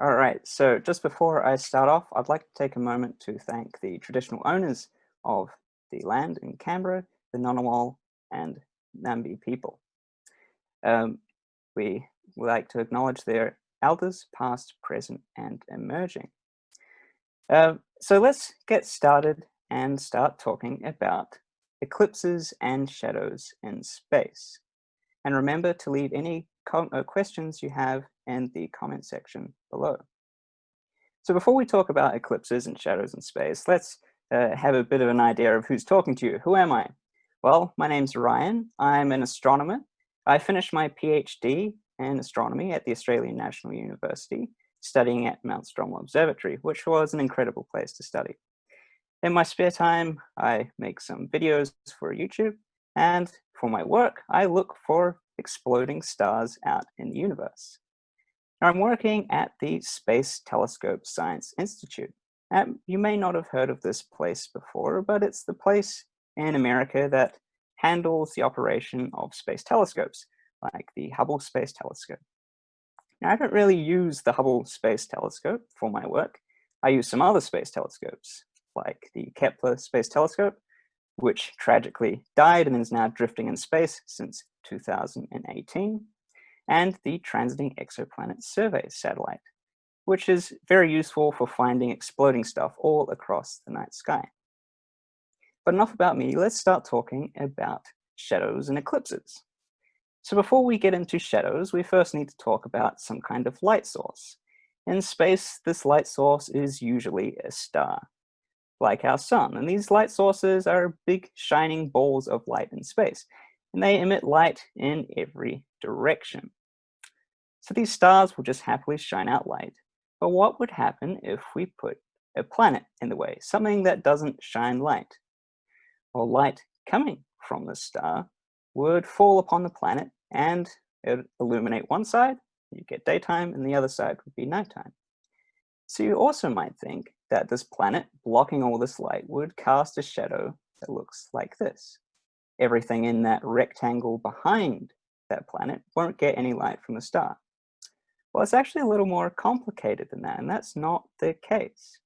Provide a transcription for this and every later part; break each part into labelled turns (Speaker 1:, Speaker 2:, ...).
Speaker 1: All right, so just before I start off, I'd like to take a moment to thank the traditional owners of the land in Canberra, the Ngunnawal and Ngambri people. Um, we would like to acknowledge their elders, past, present, and emerging. Uh, so let's get started and start talking about eclipses and shadows in space. And remember to leave any uh, questions you have in the comment section below. So before we talk about eclipses and shadows in space, let's uh, have a bit of an idea of who's talking to you. Who am I? Well, my name's Ryan. I'm an astronomer. I finished my PhD in astronomy at the Australian National University, studying at Mount Stromlo Observatory, which was an incredible place to study. In my spare time, I make some videos for YouTube, and for my work, I look for exploding stars out in the universe. I'm working at the Space Telescope Science Institute. You may not have heard of this place before, but it's the place in America that handles the operation of space telescopes, like the Hubble Space Telescope. Now, I don't really use the Hubble Space Telescope for my work. I use some other space telescopes, like the Kepler Space Telescope, which tragically died and is now drifting in space since 2018, and the Transiting Exoplanet Survey satellite, which is very useful for finding exploding stuff all across the night sky. But enough about me, let's start talking about shadows and eclipses. So before we get into shadows, we first need to talk about some kind of light source. In space, this light source is usually a star like our sun. And these light sources are big shining balls of light in space, and they emit light in every direction. So these stars will just happily shine out light. But what would happen if we put a planet in the way, something that doesn't shine light? Well, light coming from the star would fall upon the planet and it would illuminate one side, you get daytime, and the other side would be nighttime. So you also might think that this planet blocking all this light would cast a shadow that looks like this. Everything in that rectangle behind that planet won't get any light from the star. Well, it's actually a little more complicated than that, and that's not the case.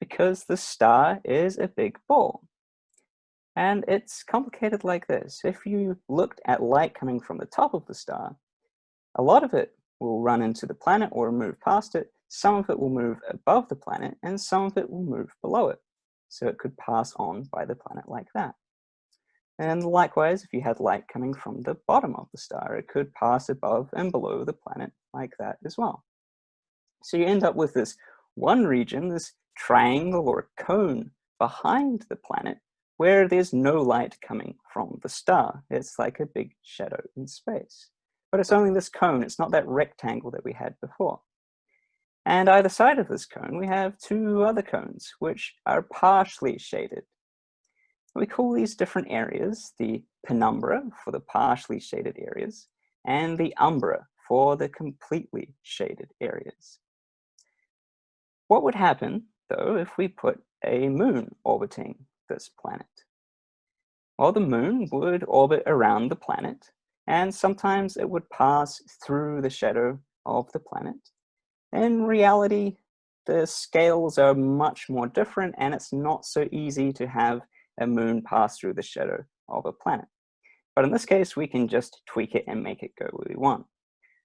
Speaker 1: Because the star is a big ball. And it's complicated like this. If you looked at light coming from the top of the star, a lot of it will run into the planet or move past it, some of it will move above the planet and some of it will move below it. So it could pass on by the planet like that. And likewise, if you had light coming from the bottom of the star, it could pass above and below the planet like that as well. So you end up with this one region, this triangle or cone behind the planet, where there's no light coming from the star. It's like a big shadow in space. But it's only this cone, it's not that rectangle that we had before. And either side of this cone, we have two other cones, which are partially shaded. We call these different areas the penumbra for the partially shaded areas, and the umbra for the completely shaded areas. What would happen, though, if we put a moon orbiting this planet? Well, the moon would orbit around the planet, and sometimes it would pass through the shadow of the planet, in reality, the scales are much more different and it's not so easy to have a moon pass through the shadow of a planet. But in this case, we can just tweak it and make it go where we want.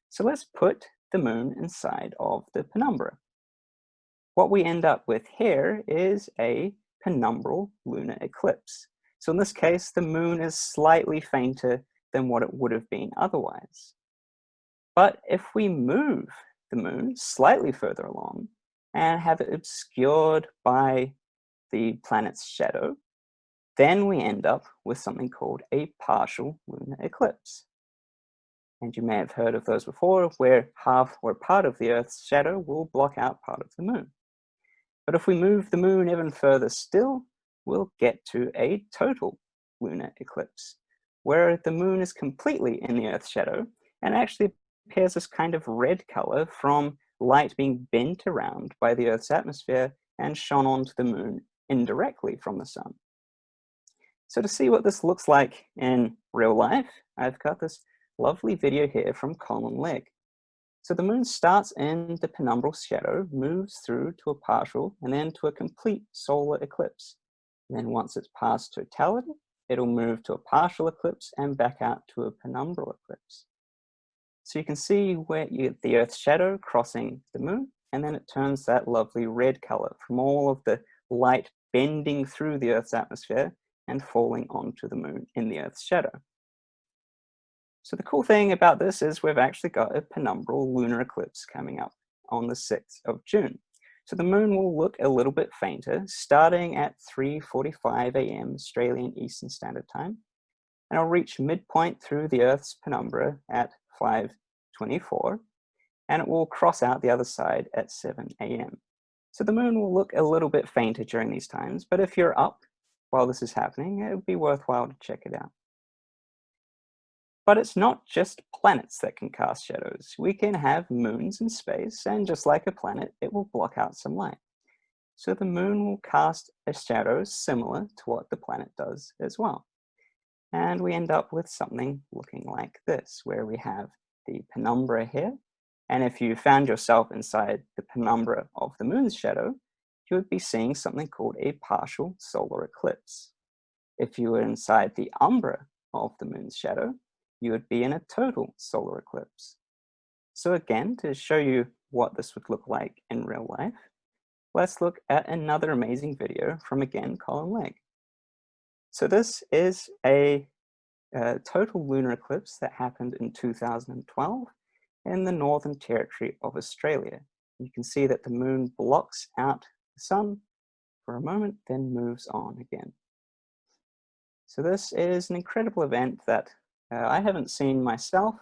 Speaker 1: So let's put the moon inside of the penumbra. What we end up with here is a penumbral lunar eclipse. So in this case, the moon is slightly fainter than what it would have been otherwise. But if we move the moon slightly further along and have it obscured by the planet's shadow, then we end up with something called a partial lunar eclipse. And you may have heard of those before, where half or part of the Earth's shadow will block out part of the moon. But if we move the moon even further still, we'll get to a total lunar eclipse, where the moon is completely in the Earth's shadow and actually appears this kind of red color from light being bent around by the Earth's atmosphere and shone onto the moon indirectly from the sun. So to see what this looks like in real life, I've got this lovely video here from Colin Legg. So the moon starts in the penumbral shadow, moves through to a partial, and then to a complete solar eclipse. And then once it's past totality, it'll move to a partial eclipse and back out to a penumbral eclipse. So you can see where you get the Earth's shadow crossing the moon, and then it turns that lovely red color from all of the light bending through the Earth's atmosphere and falling onto the moon in the Earth's shadow. So the cool thing about this is we've actually got a penumbral lunar eclipse coming up on the 6th of June. So the moon will look a little bit fainter, starting at 3.45 a.m. Australian Eastern Standard Time, and it'll reach midpoint through the Earth's penumbra at 5.24, and it will cross out the other side at 7 a.m. So the moon will look a little bit fainter during these times, but if you're up while this is happening, it would be worthwhile to check it out. But it's not just planets that can cast shadows. We can have moons in space, and just like a planet, it will block out some light. So the moon will cast a shadow similar to what the planet does as well. And we end up with something looking like this, where we have the penumbra here. And if you found yourself inside the penumbra of the moon's shadow, you would be seeing something called a partial solar eclipse. If you were inside the umbra of the moon's shadow, you would be in a total solar eclipse. So again, to show you what this would look like in real life, let's look at another amazing video from again Colin Legg. So this is a, a total lunar eclipse that happened in 2012 in the Northern Territory of Australia. You can see that the moon blocks out the sun for a moment, then moves on again. So this is an incredible event that uh, I haven't seen myself,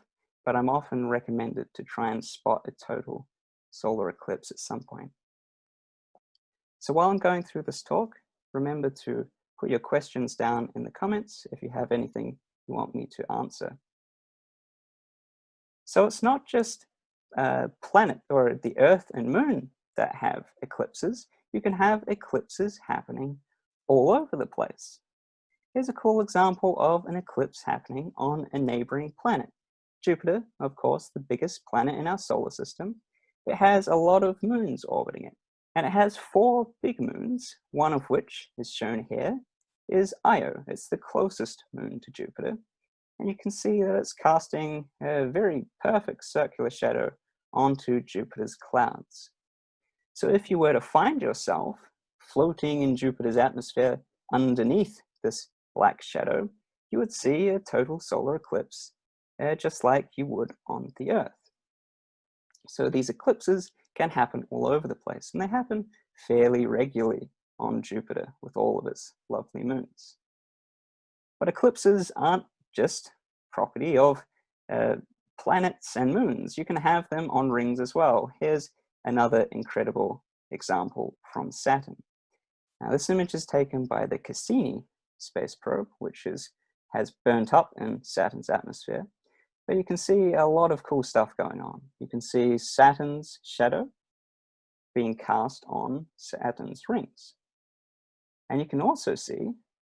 Speaker 1: but I'm often recommended to try and spot a total solar eclipse at some point. So while I'm going through this talk, remember to put your questions down in the comments if you have anything you want me to answer. So it's not just uh, planet or the Earth and Moon that have eclipses. You can have eclipses happening all over the place. Here's a cool example of an eclipse happening on a neighboring planet. Jupiter, of course, the biggest planet in our solar system, it has a lot of moons orbiting it. And it has four big moons, one of which is shown here, is Io. It's the closest moon to Jupiter. And you can see that it's casting a very perfect circular shadow onto Jupiter's clouds. So if you were to find yourself floating in Jupiter's atmosphere underneath this black shadow, you would see a total solar eclipse, uh, just like you would on the Earth. So these eclipses can happen all over the place, and they happen fairly regularly on Jupiter with all of its lovely moons. But eclipses aren't just property of uh, planets and moons. You can have them on rings as well. Here's another incredible example from Saturn. Now this image is taken by the Cassini space probe, which is, has burnt up in Saturn's atmosphere. But you can see a lot of cool stuff going on. You can see Saturn's shadow being cast on Saturn's rings. And you can also see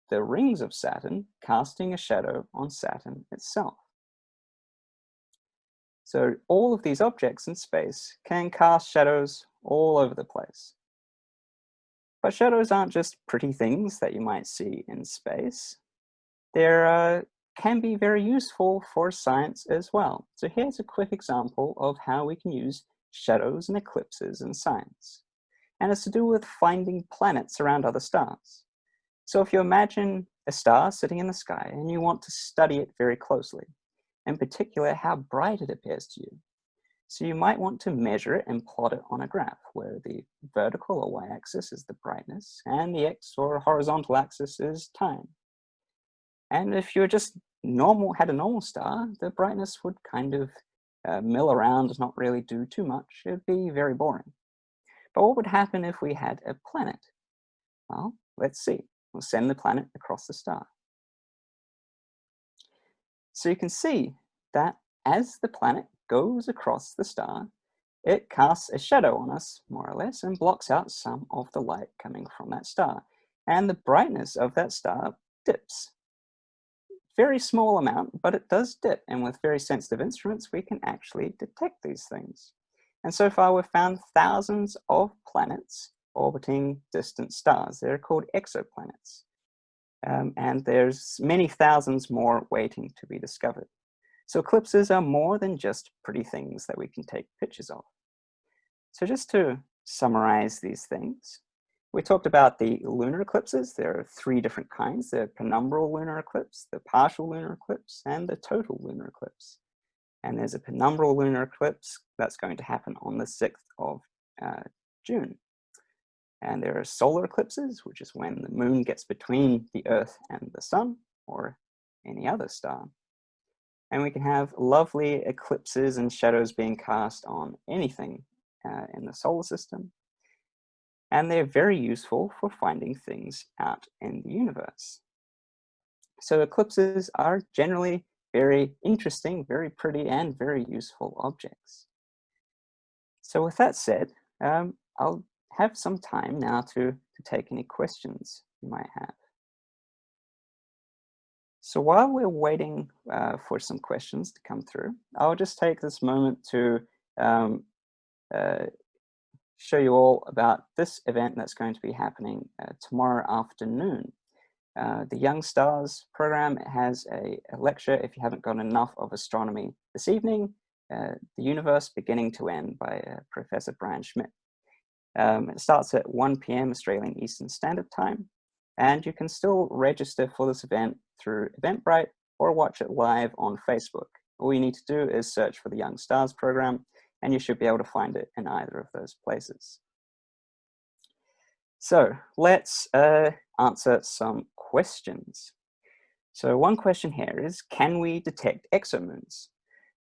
Speaker 1: the rings of Saturn casting a shadow on Saturn itself. So all of these objects in space can cast shadows all over the place. But shadows aren't just pretty things that you might see in space. They uh, can be very useful for science as well. So here's a quick example of how we can use shadows and eclipses in science. And it's to do with finding planets around other stars. So if you imagine a star sitting in the sky and you want to study it very closely, in particular how bright it appears to you, so you might want to measure it and plot it on a graph where the vertical or y-axis is the brightness and the x or horizontal axis is time. And if you're just normal, had a normal star, the brightness would kind of uh, mill around, not really do too much. It'd be very boring. But what would happen if we had a planet? Well, let's see. We'll send the planet across the star. So you can see that as the planet goes across the star, it casts a shadow on us, more or less, and blocks out some of the light coming from that star. And the brightness of that star dips very small amount, but it does dip. And with very sensitive instruments, we can actually detect these things. And so far we've found thousands of planets orbiting distant stars. They're called exoplanets. Um, and there's many thousands more waiting to be discovered. So eclipses are more than just pretty things that we can take pictures of. So just to summarize these things, we talked about the lunar eclipses. There are three different kinds, the penumbral lunar eclipse, the partial lunar eclipse, and the total lunar eclipse. And there's a penumbral lunar eclipse that's going to happen on the 6th of uh, June. And there are solar eclipses, which is when the moon gets between the earth and the sun or any other star. And we can have lovely eclipses and shadows being cast on anything uh, in the solar system. And they're very useful for finding things out in the universe. So eclipses are generally very interesting, very pretty, and very useful objects. So with that said, um, I'll have some time now to, to take any questions you might have. So while we're waiting uh, for some questions to come through, I'll just take this moment to um, uh, show you all about this event that's going to be happening uh, tomorrow afternoon. Uh, the Young Stars program has a, a, lecture, if you haven't got enough of astronomy this evening, uh, The Universe Beginning to End by uh, Professor Brian Schmidt. Um, it starts at 1 p.m. Australian Eastern Standard Time, and you can still register for this event through Eventbrite or watch it live on Facebook. All you need to do is search for the Young Stars program, and you should be able to find it in either of those places. So let's uh, answer some questions. So one question here is, can we detect exomoons?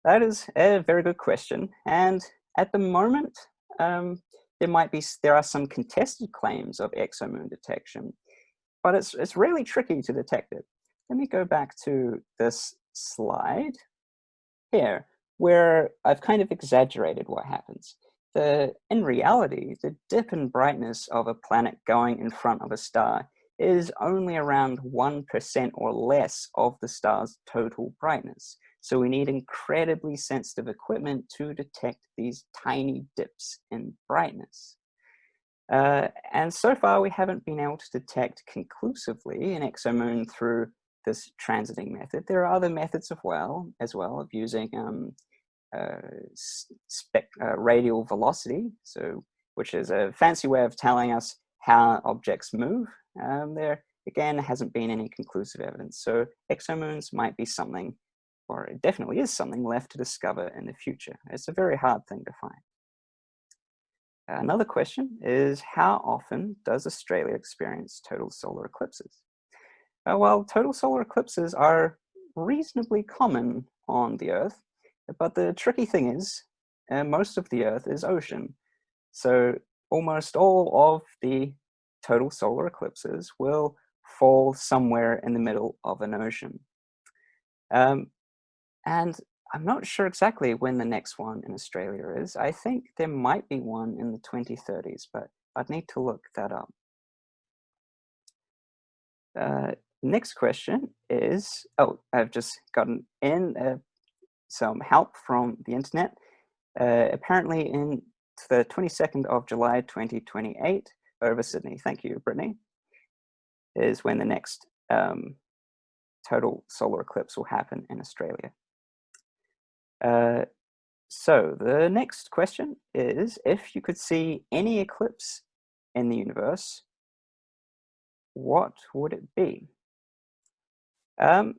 Speaker 1: That is a very good question. And at the moment, um, there might be, there are some contested claims of exomoon detection, but it's, it's really tricky to detect it. Let me go back to this slide here, where I've kind of exaggerated what happens. The, in reality, the dip in brightness of a planet going in front of a star is only around 1% or less of the star's total brightness. So we need incredibly sensitive equipment to detect these tiny dips in brightness. Uh, and so far we haven't been able to detect conclusively an exomoon through this transiting method. There are other methods of well, as well of using um, uh, uh, radial velocity, so which is a fancy way of telling us how objects move. Um, there again hasn't been any conclusive evidence. So exomoons might be something or it definitely is something left to discover in the future. It's a very hard thing to find. Another question is how often does Australia experience total solar eclipses? Uh, well, total solar eclipses are reasonably common on the Earth, but the tricky thing is uh, most of the Earth is ocean. So almost all of the total solar eclipses will fall somewhere in the middle of an ocean. Um, and I'm not sure exactly when the next one in Australia is. I think there might be one in the 2030s, but I'd need to look that up. Uh, next question is, oh, I've just gotten in uh, some help from the internet. Uh, apparently in the 22nd of July 2028 over Sydney, thank you, Brittany, is when the next um, total solar eclipse will happen in Australia. Uh, so the next question is, if you could see any eclipse in the universe, what would it be? Um,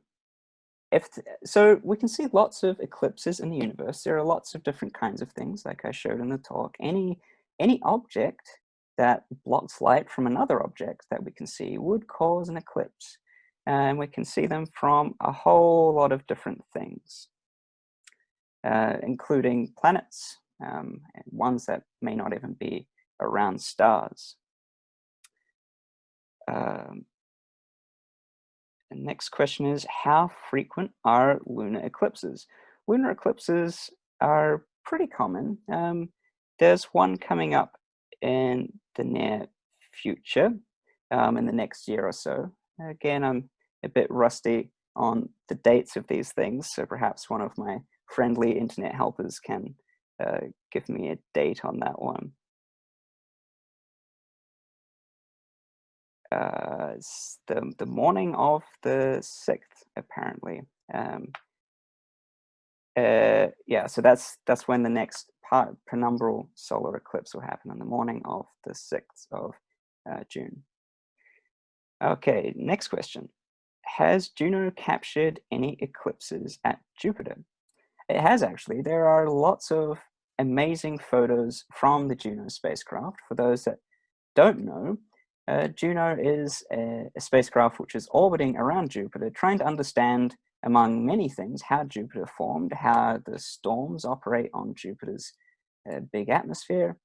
Speaker 1: if so we can see lots of eclipses in the universe. There are lots of different kinds of things, like I showed in the talk. Any, any object that blocks light from another object that we can see would cause an eclipse. And we can see them from a whole lot of different things uh, including planets, um, ones that may not even be around stars. Um, the next question is, how frequent are lunar eclipses? Lunar eclipses are pretty common. Um, there's one coming up in the near future, um, in the next year or so. Again, I'm a bit rusty on the dates of these things. So perhaps one of my friendly internet helpers can uh, give me a date on that one. Uh, the, the morning of the 6th, apparently. Um, uh, yeah, so that's that's when the next part, penumbral solar eclipse will happen on the morning of the 6th of uh, June. Okay, next question. Has Juno captured any eclipses at Jupiter? It has actually. There are lots of amazing photos from the Juno spacecraft. For those that don't know, uh, Juno is a, a, spacecraft which is orbiting around Jupiter, trying to understand, among many things, how Jupiter formed, how the storms operate on Jupiter's uh, big atmosphere,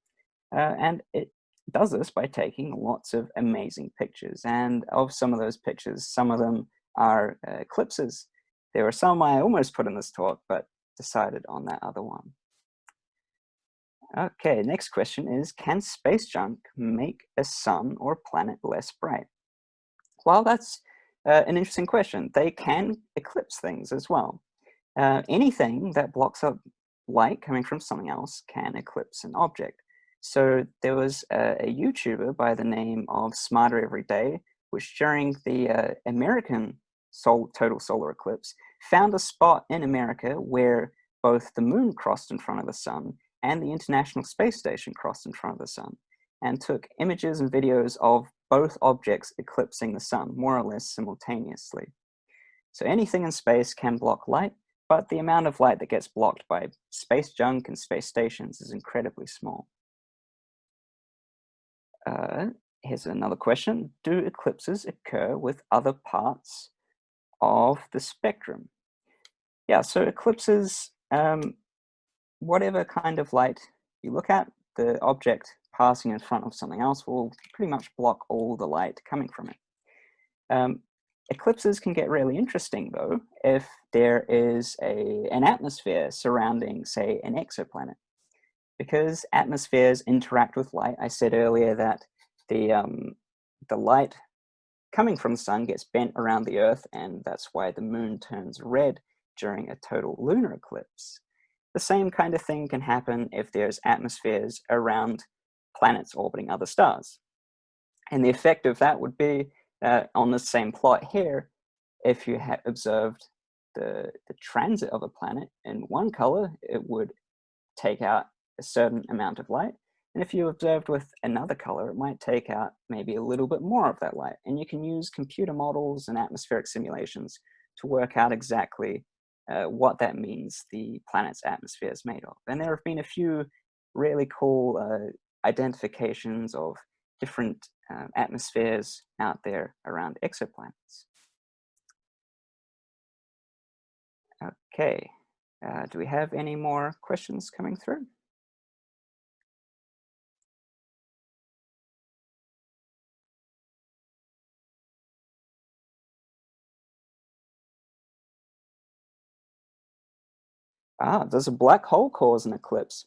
Speaker 1: uh, and it does this by taking lots of amazing pictures. And of some of those pictures, some of them are uh, eclipses. There were some I almost put in this talk, but decided on that other one. Okay, next question is, can space junk make a sun or planet less bright? Well, that's uh, an interesting question. They can eclipse things as well. Uh, anything that blocks up light coming from something else can eclipse an object. So there was a, a YouTuber by the name of Smarter Every Day, which during the uh, American sol total solar eclipse, found a spot in America where both the moon crossed in front of the sun and the International Space Station crossed in front of the sun and took images and videos of both objects eclipsing the sun more or less simultaneously. So anything in space can block light, but the amount of light that gets blocked by space junk and space stations is incredibly small. Uh, here's another question. Do eclipses occur with other parts of the spectrum? Yeah, so eclipses um, whatever kind of light you look at, the object passing in front of something else will pretty much block all the light coming from it. Um, eclipses can get really interesting though if there is a, an atmosphere surrounding, say, an exoplanet. Because atmospheres interact with light, I said earlier that the, um, the light coming from the sun gets bent around the earth and that's why the moon turns red during a total lunar eclipse. The same kind of thing can happen if there's atmospheres around planets orbiting other stars. And the effect of that would be uh, on the same plot here, if you had observed the, the transit of a planet in one color, it would take out a certain amount of light. And if you observed with another color, it might take out maybe a little bit more of that light. And you can use computer models and atmospheric simulations to work out exactly uh, what that means the planet's atmosphere is made of. And there have been a few really cool uh, identifications of different uh, atmospheres out there around exoplanets. Okay, uh, do we have any more questions coming through? Ah, does a black hole cause an eclipse?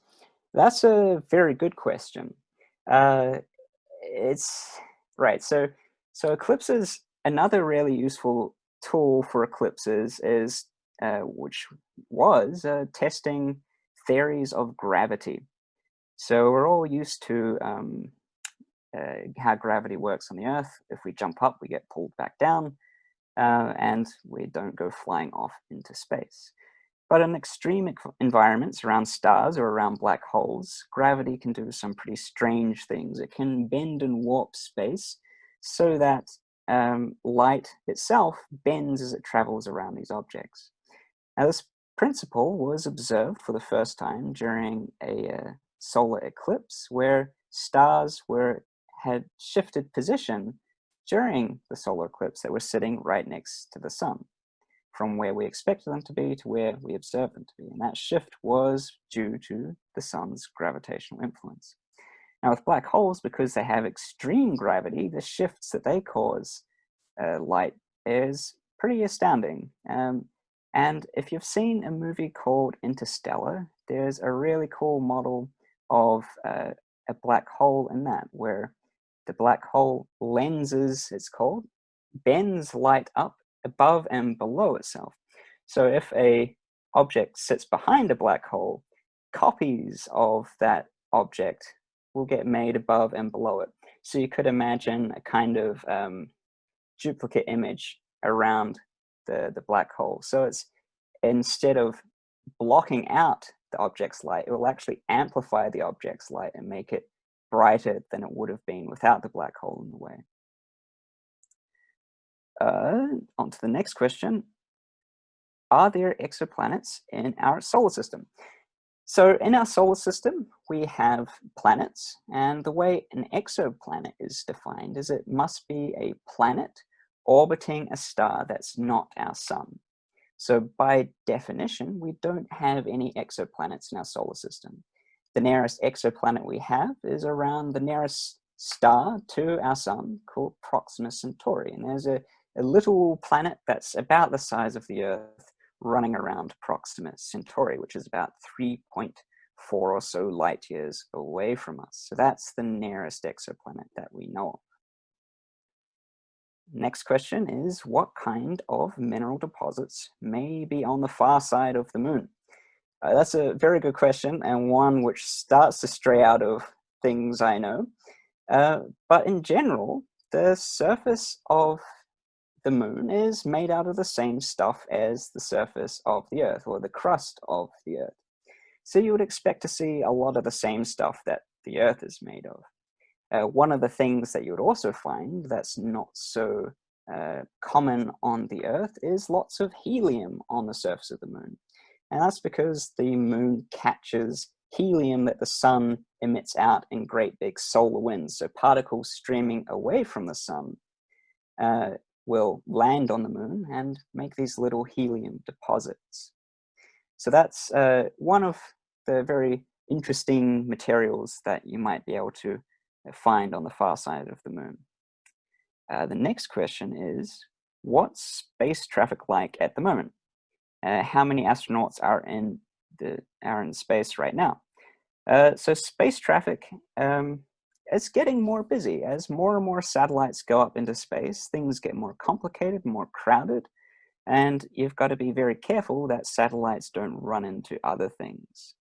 Speaker 1: That's a very good question. Uh, it's right. So, so eclipses. Another really useful tool for eclipses is, uh, which was uh, testing theories of gravity. So we're all used to um, uh, how gravity works on the Earth. If we jump up, we get pulled back down, uh, and we don't go flying off into space. But in extreme environments around stars or around black holes, gravity can do some pretty strange things. It can bend and warp space so that um, light itself bends as it travels around these objects. Now this principle was observed for the first time during a uh, solar eclipse where stars were had shifted position during the solar eclipse that were sitting right next to the sun from where we expected them to be to where we observed them to be. And that shift was due to the sun's gravitational influence. Now with black holes, because they have extreme gravity, the shifts that they cause uh, light is pretty astounding. Um, and if you've seen a movie called Interstellar, there's a really cool model of uh, a black hole in that, where the black hole lenses, it's called, bends light up above and below itself. So if a object sits behind a black hole, copies of that object will get made above and below it. So you could imagine a kind of um, duplicate image around the, the black hole. So it's instead of blocking out the object's light, it will actually amplify the object's light and make it brighter than it would have been without the black hole in the way. Uh, on to the next question. Are there exoplanets in our solar system? So in our solar system, we have planets, and the way an exoplanet is defined is it must be a planet orbiting a star that's not our sun. So by definition, we don't have any exoplanets in our solar system. The nearest exoplanet we have is around the nearest star to our sun called Proxima Centauri. And there's a, a little planet that's about the size of the Earth running around Proxima Centauri, which is about 3.4 or so light years away from us. So that's the nearest exoplanet that we know of. Next question is, what kind of mineral deposits may be on the far side of the moon? Uh, that's a very good question and one which starts to stray out of things I know. Uh, but in general, the surface of the moon is made out of the same stuff as the surface of the earth or the crust of the earth. So you would expect to see a lot of the same stuff that the earth is made of. Uh, one of the things that you would also find that's not so uh, common on the earth is lots of helium on the surface of the moon. And that's because the moon catches helium that the sun emits out in great big solar winds. So particles streaming away from the sun uh, will land on the moon and make these little helium deposits. So that's uh, one of the very interesting materials that you might be able to find on the far side of the moon. Uh, the next question is, what's space traffic like at the moment? Uh, how many astronauts are in the are in space right now? Uh, so space traffic um, it's getting more busy. As more and more satellites go up into space, things get more complicated, more crowded, and you've got to be very careful that satellites don't run into other things.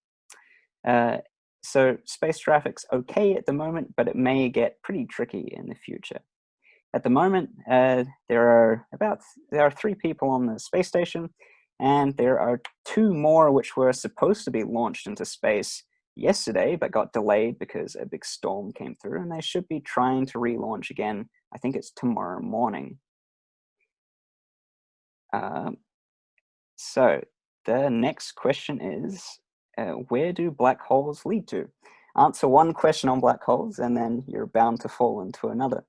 Speaker 1: Uh, so space traffic's okay at the moment, but it may get pretty tricky in the future. At the moment, uh, there are about there are three people on the space station, and there are two more which were supposed to be launched into space yesterday, but got delayed because a big storm came through, and they should be trying to relaunch again. I think it's tomorrow morning. Um, so the next question is, uh, where do black holes lead to? Answer one question on black holes, and then you're bound to fall into another.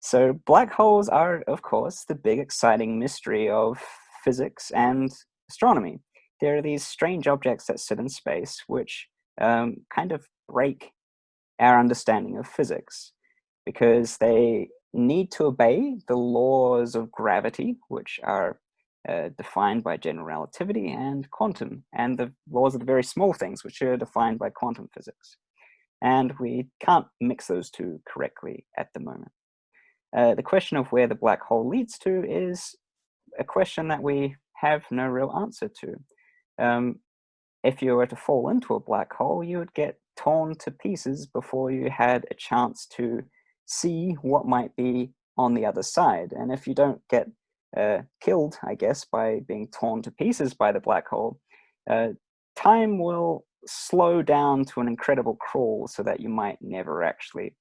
Speaker 1: So black holes are, of course, the big exciting mystery of physics and astronomy. There are these strange objects that sit in space, which um, kind of break our understanding of physics because they need to obey the laws of gravity, which are uh, defined by general relativity and quantum, and the laws of the very small things, which are defined by quantum physics. And we can't mix those two correctly at the moment. Uh, the question of where the black hole leads to is a question that we have no real answer to. Um, if you were to fall into a black hole, you would get torn to pieces before you had a chance to see what might be on the other side. And if you don't get uh, killed, I guess, by being torn to pieces by the black hole, uh, time will slow down to an incredible crawl so that you might never actually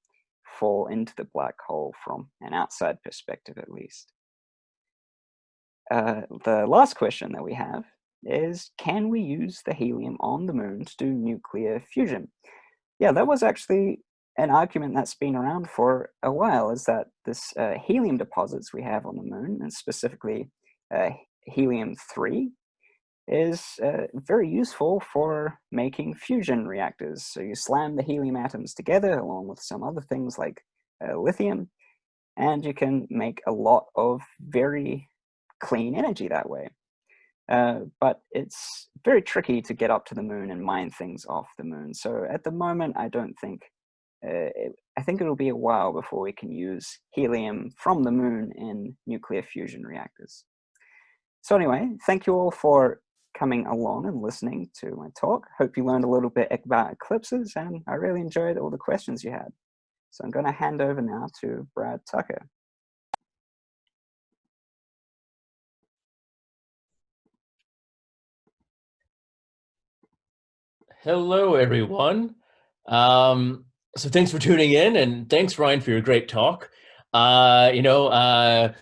Speaker 1: fall into the black hole from an outside perspective at least. Uh, the last question that we have is can we use the helium on the moon to do nuclear fusion? Yeah, that was actually an argument that's been around for a while is that this uh, helium deposits we have on the moon, and specifically uh, helium-3, is uh, very useful for making fusion reactors. So you slam the helium atoms together along with some other things like uh, lithium, and you can make a lot of very clean energy that way. Uh, but it's very tricky to get up to the moon and mine things off the moon. So at the moment, I don't think, uh, it, I think it'll be a while before we can use helium from the moon in nuclear fusion reactors. So anyway, thank you all for coming along and listening to my talk. Hope you learned a little bit about eclipses and I really enjoyed all the questions you had. So I'm going to hand over now to Brad Tucker.
Speaker 2: Hello, everyone. Um, so thanks for tuning in and thanks, Ryan, for your great talk. Uh, you know, uh,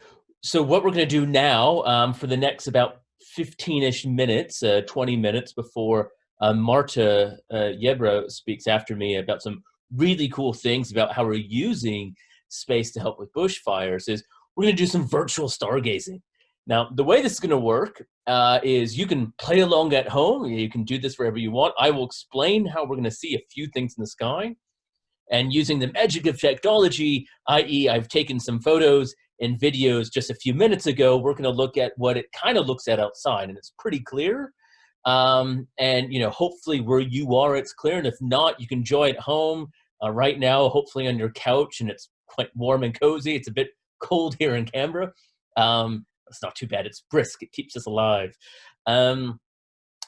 Speaker 2: so what we're going to do now um, for the next about 15-ish minutes, uh, 20 minutes before uh, Marta uh, Yebra speaks after me about some really cool things about how we're using space to help with bushfires is we're going to do some virtual stargazing. Now, the way this is going to work uh, is you can play along at home. You can do this wherever you want. I will explain how we're going to see a few things in the sky. And using the magic of technology, i.e. I've taken some photos and videos just a few minutes ago, we're going to look at what it kind of looks at outside. And it's pretty clear. Um, and, you know, hopefully where you are, it's clear. And if not, you can enjoy at home uh, right now, hopefully on your couch. And it's quite warm and cozy. It's a bit cold here in Canberra. Um, it's not too bad. It's brisk. It keeps us alive. Um,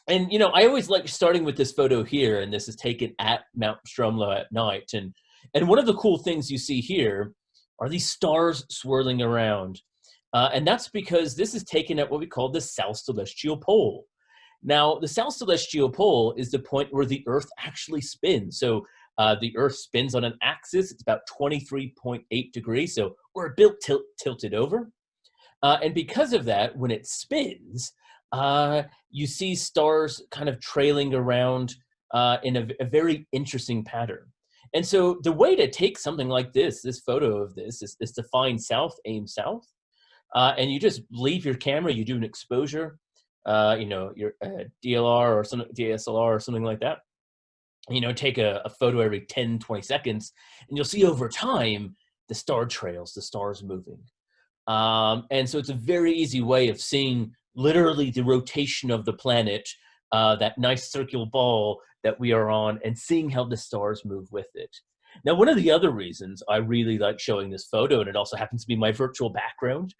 Speaker 2: and you know, I always like starting with this photo here, and this is taken at Mount Stromlo at night. And and one of the cool things you see here are these stars swirling around, uh, and that's because this is taken at what we call the South Celestial Pole. Now, the South Celestial Pole is the point where the Earth actually spins. So uh, the Earth spins on an axis. It's about 23.8 degrees. So we're a bit til tilted over. Uh, and because of that, when it spins, uh, you see stars kind of trailing around uh, in a, a, very interesting pattern. And so the way to take something like this, this photo of this, is, is to find south, aim south, uh, and you just leave your camera, you do an exposure, uh, you know, your uh, DLR or some DSLR or something like that. You know, take a, a photo every 10, 20 seconds, and you'll see over time the star trails, the stars moving. Um, and so it's a very easy way of seeing literally the rotation of the planet, uh, that nice circular ball that we are on, and seeing how the stars move with it. Now, one of the other reasons I really like showing this photo, and it also happens to be my virtual background,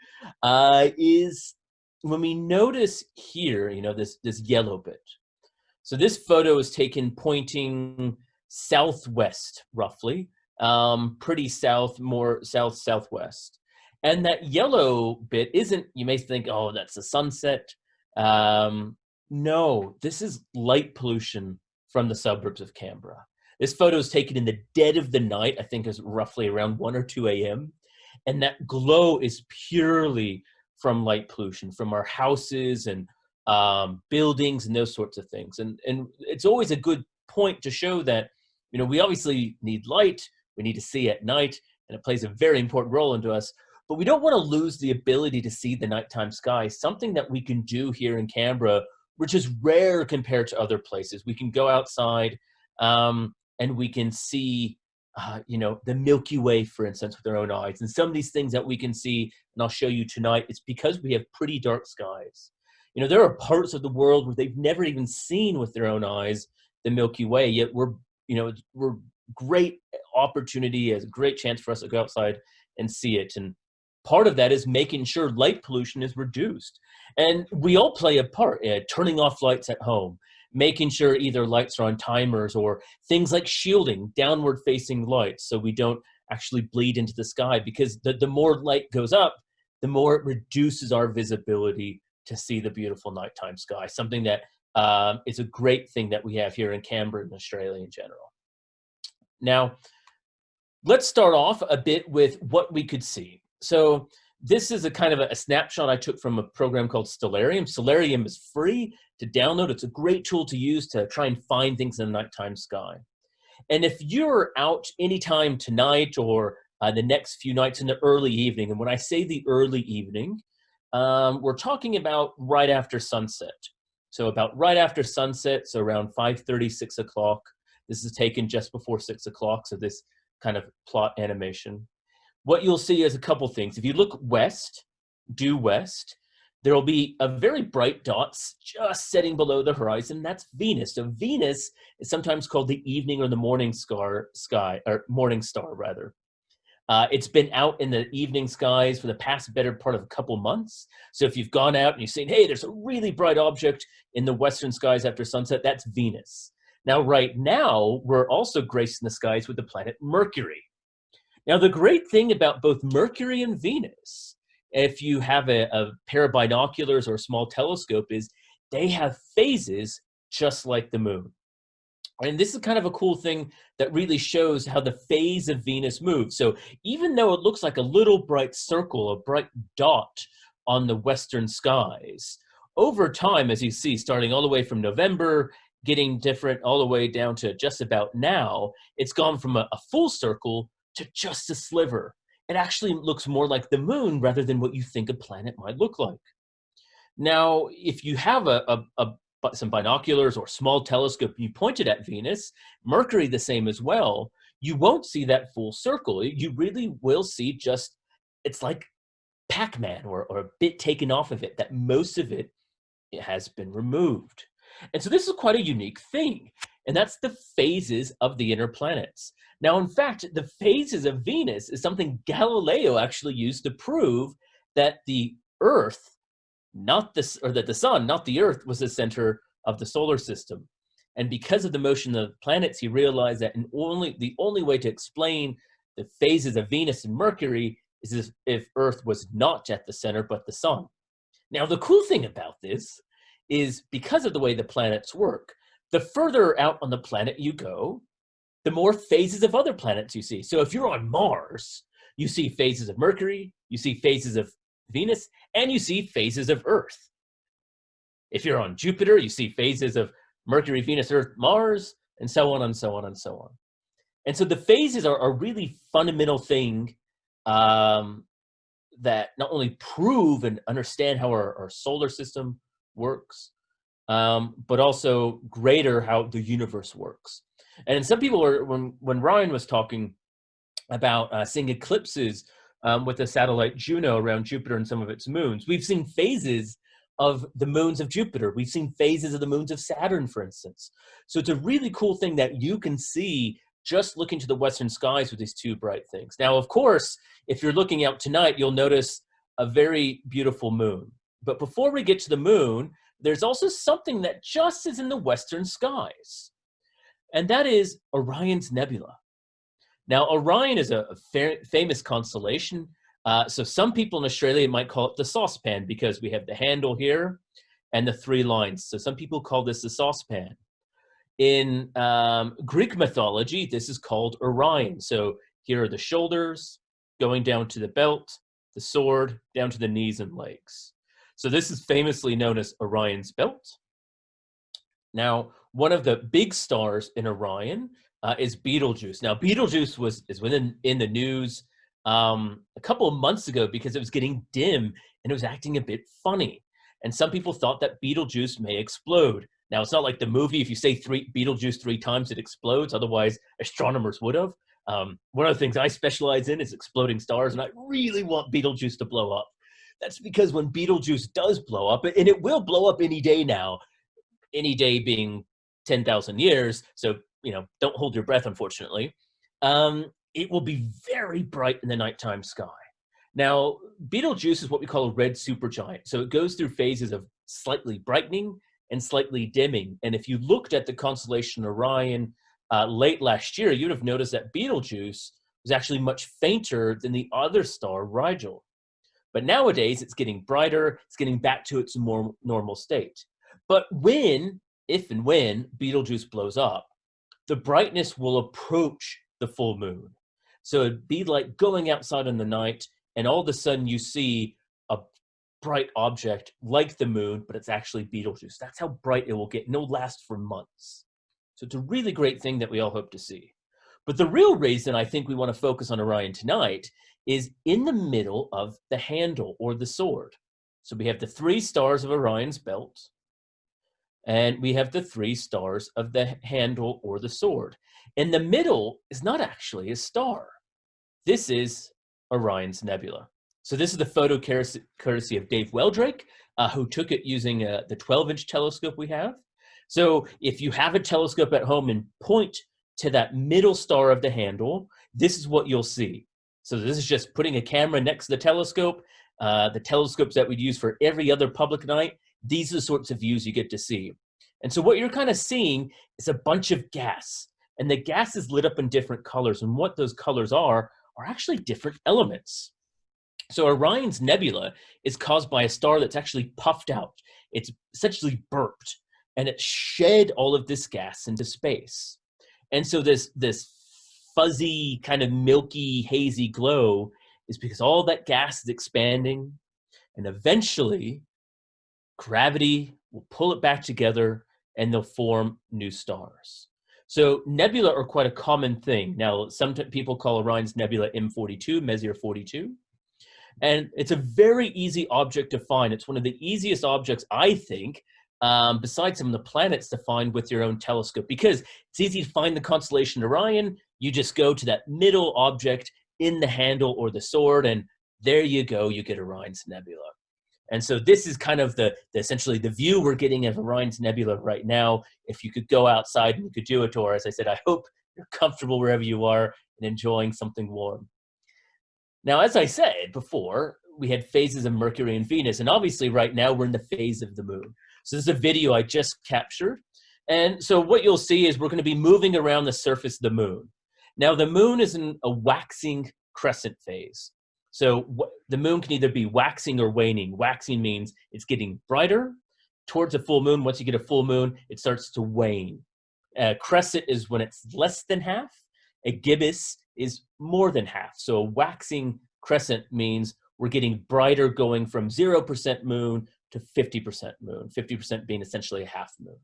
Speaker 2: uh, is when we notice here, you know, this, this yellow bit. So this photo is taken pointing southwest, roughly, um, pretty south, more south-southwest. And that yellow bit isn't, you may think, oh, that's the sunset. Um, no, this is light pollution from the suburbs of Canberra. This photo is taken in the dead of the night, I think is roughly around 1 or 2 a.m. And that glow is purely from light pollution, from our houses and um, buildings and those sorts of things. And, and it's always a good point to show that, you know, we obviously need light, we need to see at night, and it plays a very important role into us, but we don't want to lose the ability to see the nighttime sky, something that we can do here in Canberra, which is rare compared to other places. We can go outside um, and we can see, uh, you know, the Milky Way, for instance, with our own eyes. And some of these things that we can see, and I'll show you tonight, it's because we have pretty dark skies. You know, there are parts of the world where they've never even seen with their own eyes the Milky Way, yet we're, you know, we're great opportunity, a great chance for us to go outside and see it. And part of that is making sure light pollution is reduced. And we all play a part, uh, turning off lights at home, making sure either lights are on timers or things like shielding downward facing lights so we don't actually bleed into the sky because the, the more light goes up, the more it reduces our visibility to see the beautiful nighttime sky, something that um, is a great thing that we have here in Canberra and Australia in general. Now, let's start off a bit with what we could see. So this is a kind of a, a, snapshot I took from a program called Stellarium. Stellarium is free to download. It's a great tool to use to try and find things in the nighttime sky. And if you're out anytime tonight or uh, the next few nights in the early evening, and when I say the early evening, um, we're talking about right after sunset. So about right after sunset, so around 5.30, 6 o'clock. This is taken just before 6 o'clock, so this kind of plot animation what you'll see is a couple things. If you look west, due west, there will be a very bright dot just setting below the horizon. That's Venus. So Venus is sometimes called the evening or the morning star, sky, or morning star rather. Uh, it's been out in the evening skies for the past better part of a couple months. So if you've gone out and you've seen, hey, there's a really bright object in the western skies after sunset, that's Venus. Now, right now, we're also gracing the skies with the planet Mercury. Now, the great thing about both Mercury and Venus, if you have a, a pair of binoculars or a small telescope, is they have phases just like the moon. And this is kind of a cool thing that really shows how the phase of Venus moves. So even though it looks like a little bright circle, a bright dot on the western skies, over time, as you see, starting all the way from November, getting different all the way down to just about now, it's gone from a, a full circle to just a sliver. It actually looks more like the moon rather than what you think a planet might look like. Now, if you have a, a, a some binoculars or small telescope you pointed at Venus, Mercury the same as well, you won't see that full circle. You really will see just, it's like Pac-Man or, or a bit taken off of it, that most of it, it has been removed. And so this is quite a unique thing, and that's the phases of the inner planets. Now, in fact, the phases of Venus is something Galileo actually used to prove that the Earth not this or that the sun, not the earth, was the center of the solar system. And because of the motion of the planets, he realized that only the only way to explain the phases of Venus and Mercury is if Earth was not at the center, but the sun. Now, the cool thing about this is because of the way the planets work, the further out on the planet you go, the more phases of other planets you see. So if you're on Mars, you see phases of Mercury, you see phases of Venus, and you see phases of Earth. If you're on Jupiter, you see phases of Mercury, Venus, Earth, Mars, and so on and so on and so on. And so the phases are a really fundamental thing um, that not only prove and understand how our, our seolar system works, um, but also greater how the universe works. And some people are, when, when Ryan was talking about uh, seeing eclipses um, with the satellite Juno around Jupiter and some of its moons. We've seen phases of the moons of Jupiter. We've seen phases of the moons of Saturn, for instance. So it's a really cool thing that you can see just looking to the western skies with these two bright things. Now, of course, if you're looking out tonight, you'll notice a very beautiful moon. But before we get to the moon, there's also something that just is in the western skies. And that is Orion's Nebula. Now, Orion is a, a famous constellation. Uh, so some people in Australia might call it the saucepan because we have the handle here and the three lines. So some people call this the saucepan. In um, Greek mythology, this is called Orion. So here are the shoulders going down to the belt, the sword down to the knees and legs. So this is famously known as Orion's belt. Now, one of the big stars in Orion uh, is Betelgeuse. Now, Betelgeuse was is within in the news um, a couple of months ago because it was getting dim and it was acting a bit funny. And some people thought that Betelgeuse may explode. Now, it's not like the movie, if you say three Betelgeuse three times, it explodes. Otherwise, astronomers would have. Um, one of the things I specialize in is exploding stars, and I really want Betelgeuse to blow up. That's because when Betelgeuse does blow up, and it will blow up any day now, any day being 10,000 years, so you know, don't hold your breath, unfortunately, um, it will be very bright in the nighttime sky. Now, Betelgeuse is what we call a red supergiant. So it goes through phases of slightly brightening and slightly dimming. And if you looked at the constellation Orion uh, late last year, you'd have noticed that Betelgeuse was actually much fainter than the other star, Rigel. But nowadays, it's getting brighter, it's getting back to its more normal state. But when, if and when, Betelgeuse blows up, the brightness will approach the full moon. So it'd be like going outside in the night and all of a sudden you see a bright object like the moon, but it's actually Betelgeuse. That's how bright it will get and it'll last for months. So it's a really great thing that we all hope to see. But the real reason I think we want to focus on Orion tonight is in the middle of the handle or the sword. So we have the three stars of Orion's belt, and we have the three stars of the handle or the sword. In the middle is not actually a star. This is Orion's Nebula. So this is the photo courtesy of Dave Weldrake, uh, who took it using uh, the 12-inch telescope we have. So if you have a telescope at home and point to that middle star of the handle, this is what you'll see. So this is just putting a camera next to the telescope, uh, the telescopes that we'd use for every other public night. These are the sorts of views you get to see. And so what you're kind of seeing is a bunch of gas. And the gas is lit up in different colors. And what those colors are, are actually different elements. So Orion's nebula is caused by a star that's actually puffed out. It's essentially burped and it shed all of this gas into space. And so this, this fuzzy, kind of milky, hazy glow is because all that gas is expanding and eventually gravity will pull it back together and they'll form new stars. So nebula are quite a common thing. Now, some people call Orion's nebula M42, Messier 42. And it's a very easy object to find. It's one of the easiest objects, I think, um, besides some of the planets to find with your own telescope because it's easy to find the constellation Orion. You just go to that middle object in the handle or the sword and there you go, you get Orion's Nebula. And so this is kind of the, the, essentially the view we're getting of Orion's Nebula right now. If you could go outside and you could do a tour, as I said, I hope you're comfortable wherever you are and enjoying something warm. Now, as I said before, we had phases of Mercury and Venus, and obviously right now we're in the phase of the moon. So this is a video I just captured. And so what you'll see is we're gonna be moving around the surface of the moon. Now the moon is in a waxing crescent phase. So the moon can either be waxing or waning. Waxing means it's getting brighter towards a full moon. Once you get a full moon, it starts to wane. A crescent is when it's less than half. A gibbous is more than half. So a waxing crescent means we're getting brighter going from 0% moon to 50% moon, 50% being essentially a half moon.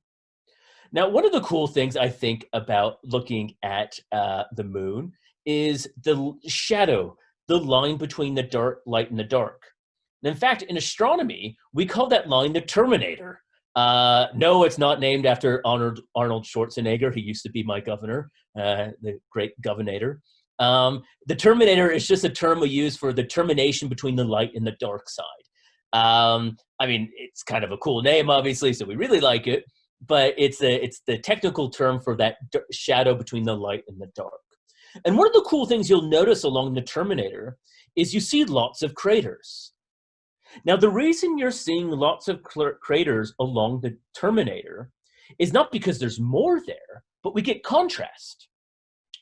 Speaker 2: Now, one of the cool things I think about looking at uh, the moon is the shadow, the line between the dark light and the dark. And in fact, in astronomy, we call that line the terminator. Uh, no, it's not named after Arnold, Arnold Schwarzenegger. He used to be my governor, uh, the great governor. Um, the terminator is just a term we use for the termination between the light and the dark side. Um, I mean, it's kind of a cool name, obviously, so we really like it. But it's a, it's the technical term for that shadow between the light and the dark. And one of the cool things you'll notice along the Terminator is you see lots of craters. Now, the reason you're seeing lots of craters along the Terminator is not because there's more there, but we get contrast.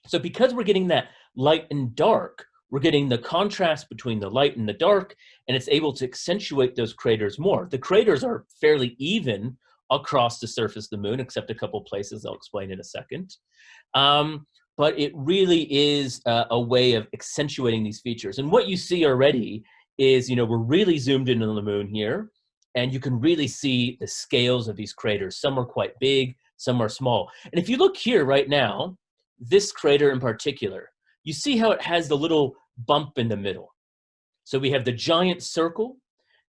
Speaker 2: So because we're getting that light and dark, we're getting the contrast between the light and the dark, and it's able to accentuate those craters more. The craters are fairly even across the surface of the moon, except a couple places I'll explain in a second. Um, but it really is a, a way of accentuating these features. And what you see already is, you know, we're really zoomed in on the moon here, and you can really see the scales of these craters. Some are quite big, some are small. And if you look here right now, this crater in particular, you see how it has the little bump in the middle. So we have the giant circle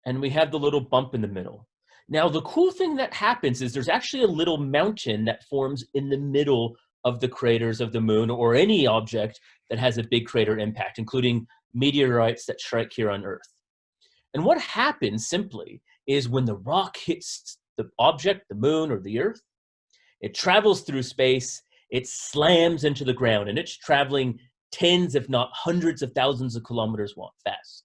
Speaker 2: and we have the little bump in the middle. Now, the cool thing that happens is there's actually a little mountain that forms in the middle of the craters of the moon or any object that has a big crater impact, including meteorites that strike here on Earth. And what happens simply is when the rock hits the object, the moon or the Earth, it travels through space, it slams into the ground, and it's traveling tens, if not hundreds of thousands of kilometers fast.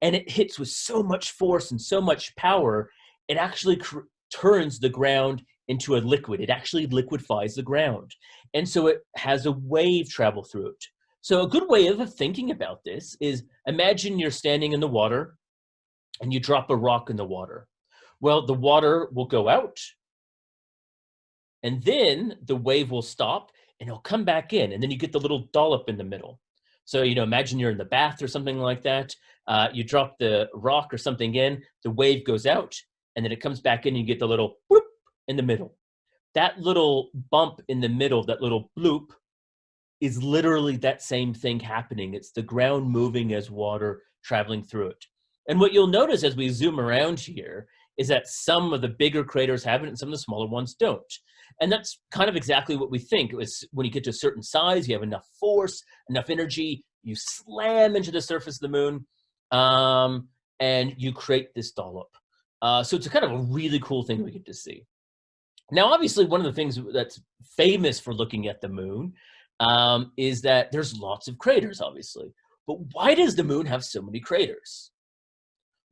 Speaker 2: And it hits with so much force and so much power, it actually turns the ground into a liquid. It actually liquefies the ground. And so it has a wave travel through it. So a good way of thinking about this is imagine you're standing in the water and you drop a rock in the water. Well, the water will go out and then the wave will stop and it'll come back in and then you get the little dollop in the middle. So, you know, imagine you're in the bath or something like that. Uh, you drop the rock or something in, the wave goes out and then it comes back in and you get the little in the middle. That little bump in the middle, that little bloop, is literally that same thing happening. It's the ground moving as water traveling through it. And what you'll notice as we zoom around here is that some of the bigger craters have it and some of the smaller ones don't. And that's kind of exactly what we think. It was when you get to a certain size, you have enough force, enough energy, you slam into the surface of the moon, um, and you create this dollop. Uh, so it's a kind of a really cool thing we get to see. Now, obviously, one of the things that's famous for looking at the moon um, is that there's lots of craters, obviously. But why does the moon have so many craters?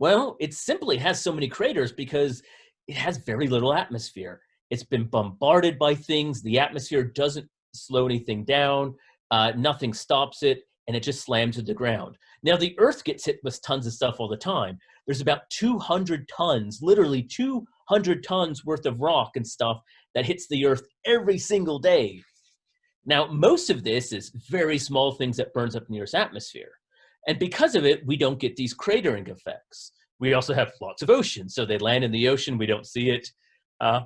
Speaker 2: Well, it simply has so many craters because it has very little atmosphere. It's been bombarded by things. The atmosphere doesn't slow anything down. Uh, nothing stops it, and it just slams to the ground. Now, the Earth gets hit with tons of stuff all the time. There's about 200 tons, literally 200 tons worth of rock and stuff that hits the Earth every single day. Now, most of this is very small things that burns up in the Earth's atmosphere. And because of it, we don't get these cratering effects. We also have lots of oceans. So they land in the ocean, we don't see it. Uh,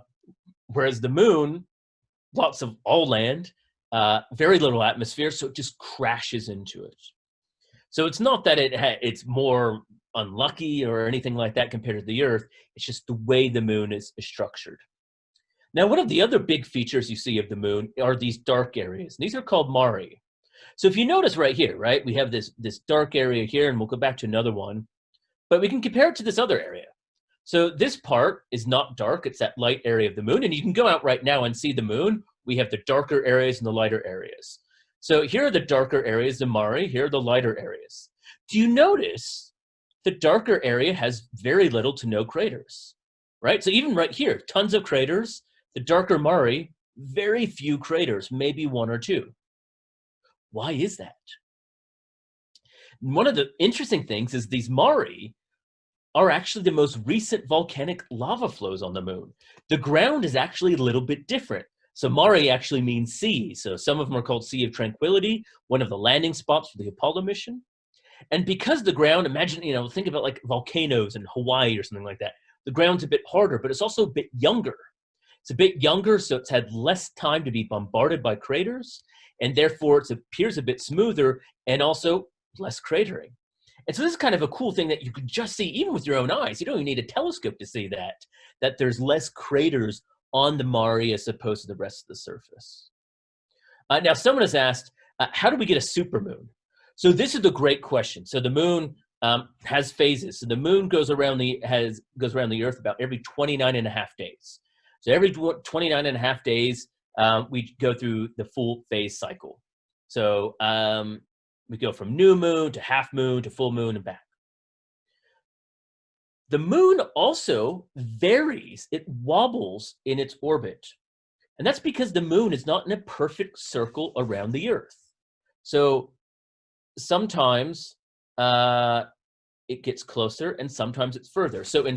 Speaker 2: whereas the moon, lots of all land, uh, very little atmosphere, so it just crashes into it. So it's not that it it's more unlucky or anything like that compared to the Earth. It's just the way the moon is, is structured. Now, one of the other big features you see of the moon are these dark areas. And These are called Mare. So if you notice right here, right, we have this, this dark area here, and we'll go back to another one, but we can compare it to this other area. So this part is not dark, it's that light area of the moon, and you can go out right now and see the moon. We have the darker areas and the lighter areas. So here are the darker areas, the Mare, here are the lighter areas. Do you notice the darker area has very little to no craters, right? So even right here, tons of craters, the darker Mare, very few craters, maybe one or two. Why is that? One of the interesting things is these Mare are actually the most recent volcanic lava flows on the moon. The ground is actually a little bit different. So Mare actually means sea. So some of them are called Sea of Tranquility, one of the landing spots for the Apollo mission. And because the ground, imagine, you know, think about like volcanoes in Hawaii or something like that. The ground's a bit harder, but it's also a bit younger. It's a bit younger, so it's had less time to be bombarded by craters, and therefore it appears a bit smoother and also less cratering. And so this is kind of a cool thing that you can just see even with your own eyes. You don't even need a telescope to see that, that there's less craters on the Mare as opposed to the rest of the surface. Uh, now, someone has asked, uh, how do we get a supermoon? So this is the great question. So the moon um, has phases. So the moon goes around the has goes around the Earth about every 29 and a half days. So every 29 and a half days, um, we go through the full phase cycle. So um, we go from new moon to half moon to full moon and back. The moon also varies, it wobbles in its orbit. And that's because the moon is not in a perfect circle around the Earth. So sometimes uh, it gets closer and sometimes it's further. So in,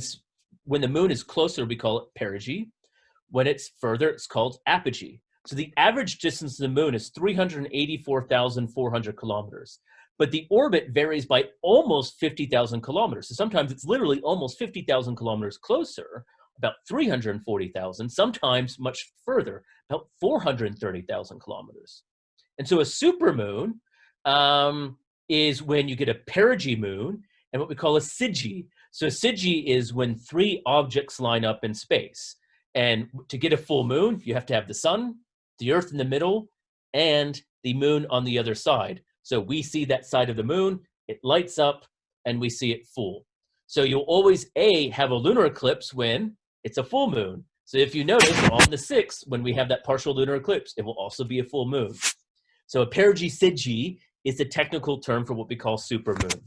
Speaker 2: when the moon is closer, we call it perigee. When it's further, it's called apogee. So the average distance to the moon is 384,400 kilometers. But the orbit varies by almost 50,000 kilometers. So sometimes it's literally almost 50,000 kilometers closer, about 340,000, sometimes much further, about 430,000 kilometers. And so a supermoon um, is when you get a perigee moon and what we call a syzygy. So a syzygy is when three objects line up in space. And to get a full moon, you have to have the sun, the earth in the middle, and the moon on the other side. So we see that side of the moon, it lights up, and we see it full. So you'll always, A, have a lunar eclipse when it's a full moon. So if you notice, on the 6th, when we have that partial lunar eclipse, it will also be a full moon. So a perigee syzygy is the technical term for what we call supermoon.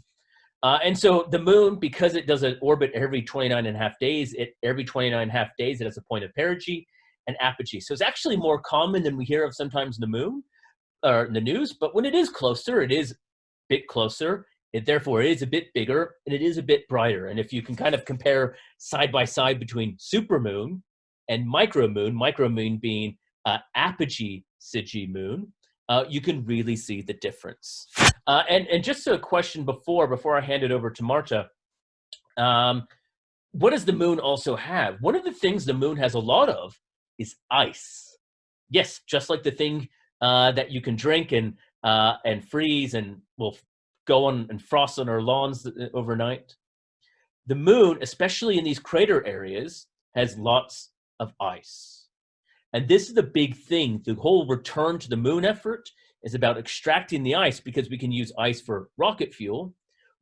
Speaker 2: Uh, and so the moon, because it does an orbit every 29 and a half days, it every 29 and a half days, it has a point of perigee and apogee. So it's actually more common than we hear of sometimes in the moon or in the news, but when it is closer, it is a bit closer. It therefore is a bit bigger and it is a bit brighter. And if you can kind of compare side by side between supermoon and micromoon, micromoon being uh, apogee syzygy moon, uh, you can really see the difference. Uh, and, and just a question before, before I hand it over to Marta, um, what does the moon also have? One of the things the moon has a lot of is ice. Yes, just like the thing uh, that you can drink and, uh, and freeze and will go on and frost on our lawns uh, overnight. The moon, especially in these crater areas, has lots of ice. And this is the big thing. The whole return to the moon effort is about extracting the ice because we can use ice for rocket fuel.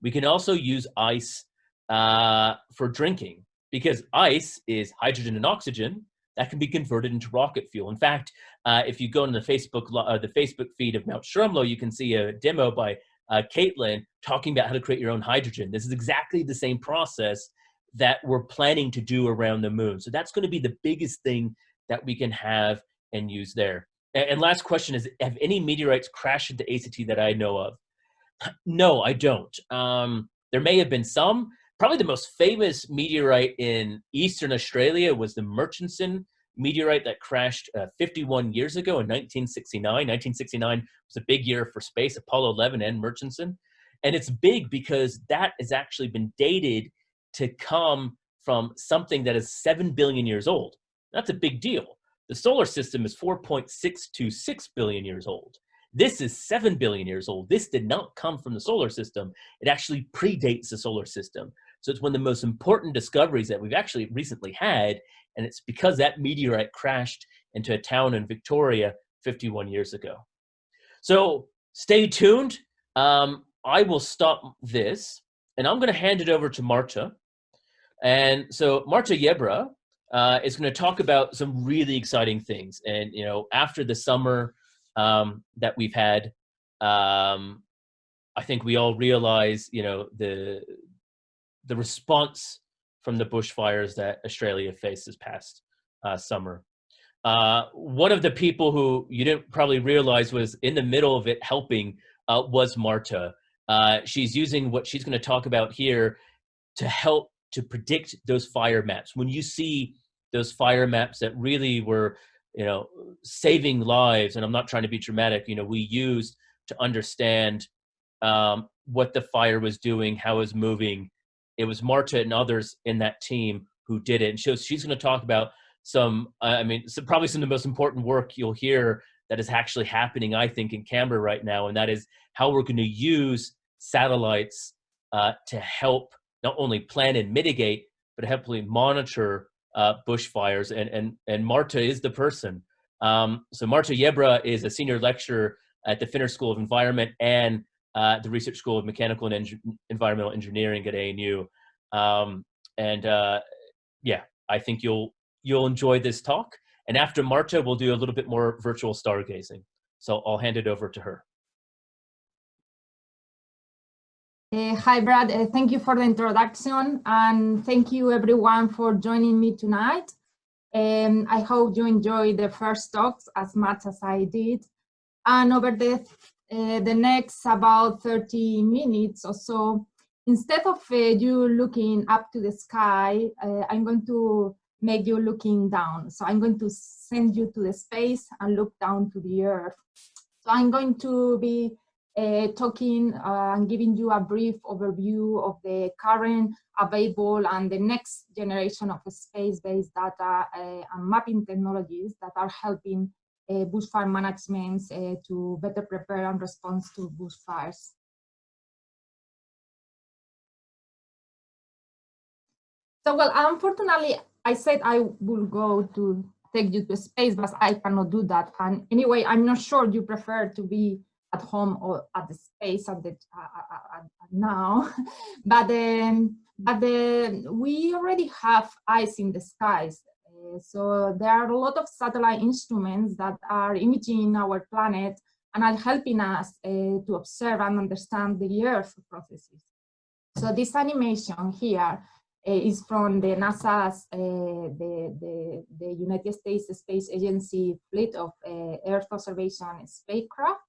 Speaker 2: We can also use ice uh, for drinking because ice is hydrogen and oxygen that can be converted into rocket fuel. In fact, uh, if you go on the Facebook uh, the Facebook feed of Mount Stromlo, you can see a demo by uh, Caitlin talking about how to create your own hydrogen. This is exactly the same process that we're planning to do around the moon. So that's going to be the biggest thing that we can have and use there. And, last question is, have any meteorites crashed into ACT that I know of? No, I don't. Um, there may have been some. Probably the most famous meteorite in Eastern Australia was the Murchison meteorite that crashed uh, 51 years ago in 1969. 1969 was a big year for space, Apollo 11 and Murchison. And it's big because that has actually been dated to come from something that is 7 billion years old. That's a big deal. The solar system is 4.626 billion years old. This is 7 billion years old. This did not come from the solar system. It actually predates the solar system. So it's one of the most important discoveries that we've actually recently had. And it's because that meteorite crashed into a town in Victoria 51 years ago. So stay tuned. Um, I will stop this and I'm going to hand it over to Marta. And so Marta Yebra uh, is going to talk about some really exciting things. And, you know, after the summer um, that we've had, um, I think we all realize, you know, the the response from the bushfires that Australia faced this past uh, summer. Uh, one of the people who you didn't probably realize was in the middle of it helping uh, was Marta. Uh, she's using what she's going to talk about here to help to predict those fire maps. When you see those fire maps that really were, you know, saving lives, and I'm not trying to be dramatic, you know, we used to understand um, what the fire was doing, how it was moving, it was Marta and others in that team who did it. And she she's going to talk about some, I mean, some, probably some of the most important work you'll hear that is actually happening, I think, in Canberra right now, and that is how we're going to use satellites uh, to help not only plan and mitigate, but helpfully monitor uh, bushfires. And, and, and Marta is the person. Um, so Marta Yebra is a senior lecturer at the Fenner School of Environment and uh, the Research School of Mechanical and Eng Environmental Engineering at ANU. Um, and uh, yeah, I think you'll you'll enjoy this talk. And after Marta, we'll do a little bit more virtual stargazing. So I'll hand it over to her.
Speaker 3: Uh, hi, Brad. Uh, thank you for the introduction and thank you everyone for joining me tonight. Um, I hope you enjoyed the first talks as much as I did. And over the uh, the next about 30 minutes or so, instead of uh, you looking up to the sky, uh, I'm going to make you looking down. So I'm going to send you to the space and look down to the earth. So I'm going to be uh, talking uh, and giving you a brief overview of the current available and the next generation of space-based data uh, and mapping technologies that are helping uh, bushfire management uh, to better prepare and respond to bushfires. So, well, unfortunately, I said I will go to take you to space, but I cannot do that. And anyway, I'm not sure you prefer to be at home or at the space at the uh, uh, uh now, but um, but the, we already have eyes in the skies so there are a lot of satellite instruments that are imaging our planet and are helping us uh, to observe and understand the Earth processes. So this animation here uh, is from the NASA's, uh, the, the, the, United States Space Agency fleet of Earth observation spacecraft.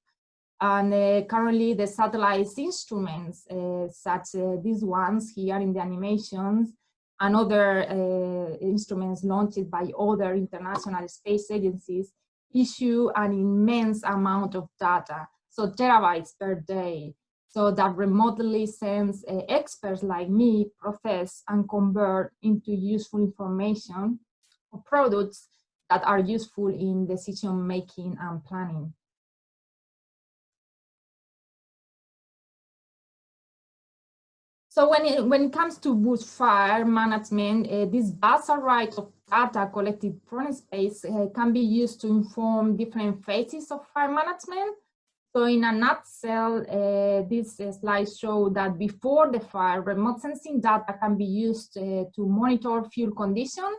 Speaker 3: And uh, currently the satellite instruments, uh, such uh, these ones here in the animations, and other uh, instruments launched by other international space agencies issue an immense amount of data, so terabytes per day, so that remote sensing uh, experts like me process and convert into useful information or products that are useful in decision making and planning. So when it, when it comes to bushfire management, uh, this vast array of data collected from space uh, can be used to inform different phases of fire management. So in a nutshell, uh, this uh, slide shows that before the fire, remote sensing data can be used uh, to monitor fuel condition,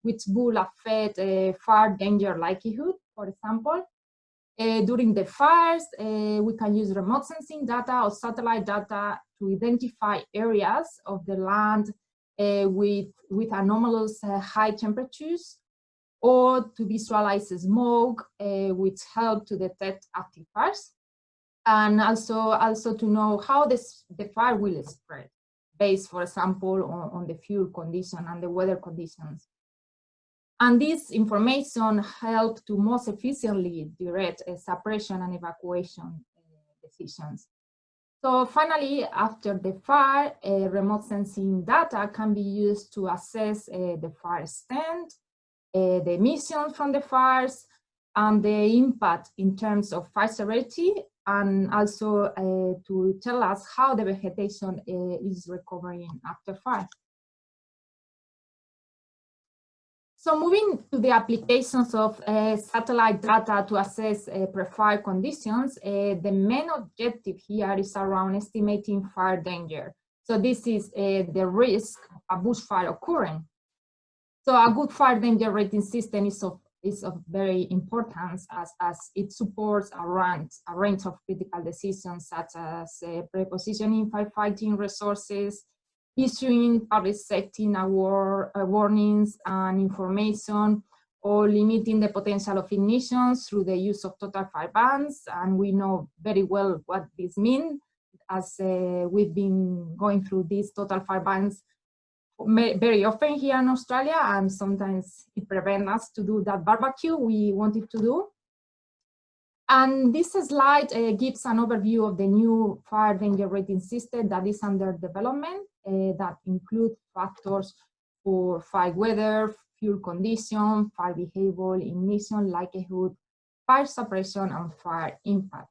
Speaker 3: which will affect uh, fire danger likelihood, for example. Uh, during the fires, uh, we can use remote sensing data or satellite data to identify areas of the land uh, with, with anomalous high temperatures or to visualize smoke, which help to detect active fires. And also, also to know how this, the fire will spread based, for example, on, on the fuel condition and the weather conditions. And this information help to most efficiently direct uh, suppression and evacuation uh, decisions. So finally, after the fire, uh, remote sensing data can be used to assess uh, the fire extent, uh, the emissions from the fires, and the impact in terms of fire severity, and also uh, to tell us how the vegetation is recovering after fire. So moving to the applications of uh, satellite data to assess uh, pre-fire conditions, uh, the main objective here is around estimating fire danger. So this is uh, the risk of a bushfire occurring. So a good fire danger rating system is of, is of very importance as, as it supports a range, a range of critical decisions such as uh, prepositioning firefighting resources, issuing public safety war, uh, warnings and information or limiting the potential of ignitions through the use of total fire bans. And we know very well what this means as uh, we've been going through these total fire bans very often here in Australia and sometimes it prevents us to do that barbecue we wanted to do. And this slide uh, gives an overview of the new fire danger rating system that is under development that include factors for fire weather, fuel condition, fire behavior, ignition likelihood, fire suppression, and fire impact.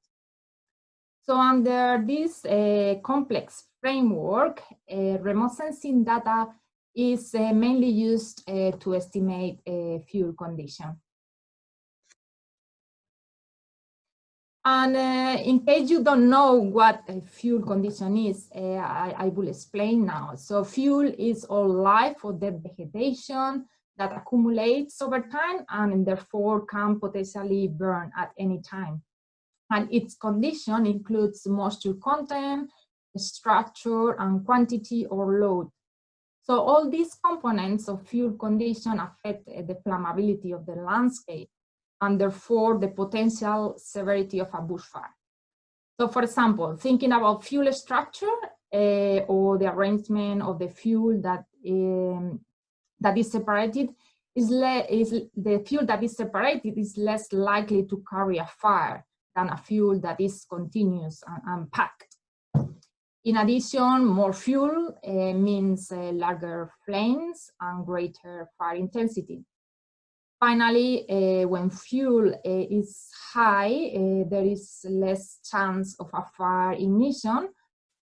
Speaker 3: So under this uh, complex framework, uh, remote sensing data is uh, mainly used to estimate fuel condition. And uh, in case you don't know what a fuel condition is, uh, I, I, will explain now. So fuel is all life or dead vegetation that accumulates over time and therefore can potentially burn at any time. And its condition includes moisture content, structure, and quantity or load. So all these components of fuel condition affect the flammability of the landscape and therefore the potential severity of a bushfire. So for example, thinking about fuel structure uh, or the arrangement of the fuel that um, that is separated is, is the fuel that is separated is less likely to carry a fire than a fuel that is continuous and, and packed. In addition, more fuel uh, means uh, larger flames and greater fire intensity. Finally, uh, when fuel uh, is high, uh, there is less chance of a fire ignition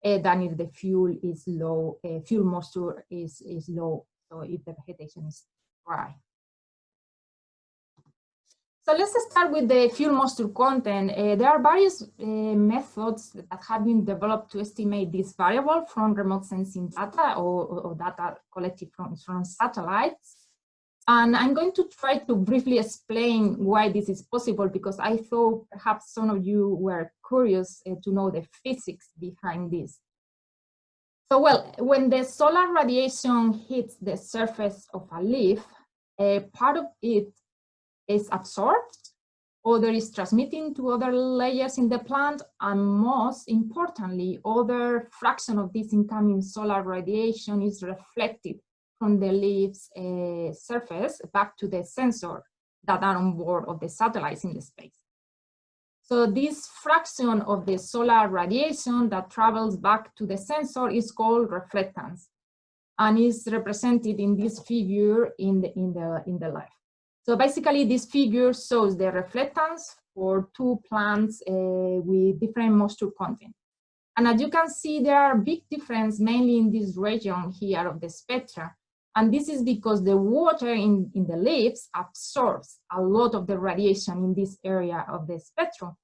Speaker 3: than if the fuel is low, fuel moisture is, is low, so if the vegetation is dry. So let's start with the fuel moisture content. There are various methods that have been developed to estimate this variable from remote sensing data or, or data collected from, from satellites. And I'm going to try to briefly explain why this is possible because I thought perhaps some of you were curious uh, to know the physics behind this. So well, when the solar radiation hits the surface of a leaf, a part of it is absorbed, other is transmitting to other layers in the plant, and most importantly, other fraction of this incoming solar radiation is reflected from the leaf's uh, surface back to the sensor that are on board of the satellites in the space. So this fraction of the solar radiation that travels back to the sensor is called reflectance and is represented in this figure in the, in the, in the left. So basically this figure shows the reflectance for two plants uh, with different moisture content. And as you can see, there are big difference mainly in this region here of the spectra and this is because the water in, in the leaves absorbs a lot of the radiation in this area of the spectrum.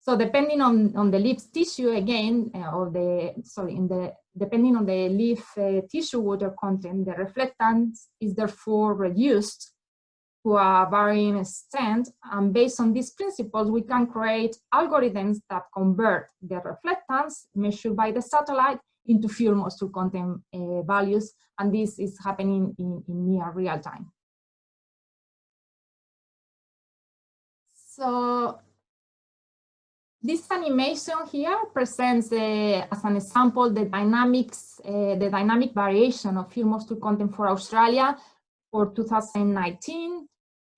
Speaker 3: So depending on, on the leaf tissue again, uh, or the, sorry, in the, depending on the leaf uh, tissue water content, the reflectance is therefore reduced to a varying extent. And based on these principles, we can create algorithms that convert the reflectance measured by the satellite into fuel moisture content uh, values. And this is happening in, in near real time. So this animation here presents uh, as an example the dynamics, uh, the dynamic variation of fuel moisture content for Australia for 2019.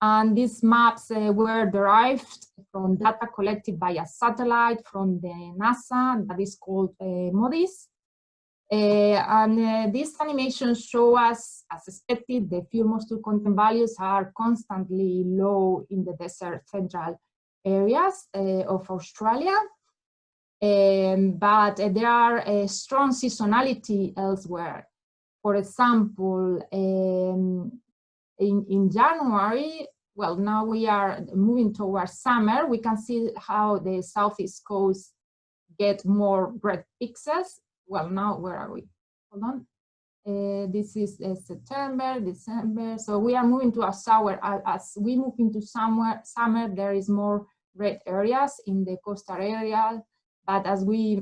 Speaker 3: And these maps uh, were derived from data collected by a satellite from the NASA that is called MODIS. Uh, and uh, these animations show us, as expected, the fuel moisture content values are constantly low in the desert central areas uh, of Australia. Um, but there are a strong seasonality elsewhere. For example, um, in, in January, well, now we are moving towards summer, we can see how the southeast coast get more red pixels well, now where are we? Hold on. Uh, this is uh, September, December. So we are moving to a sour. As we move into summer, summer there is more red areas in the coastal area. But as we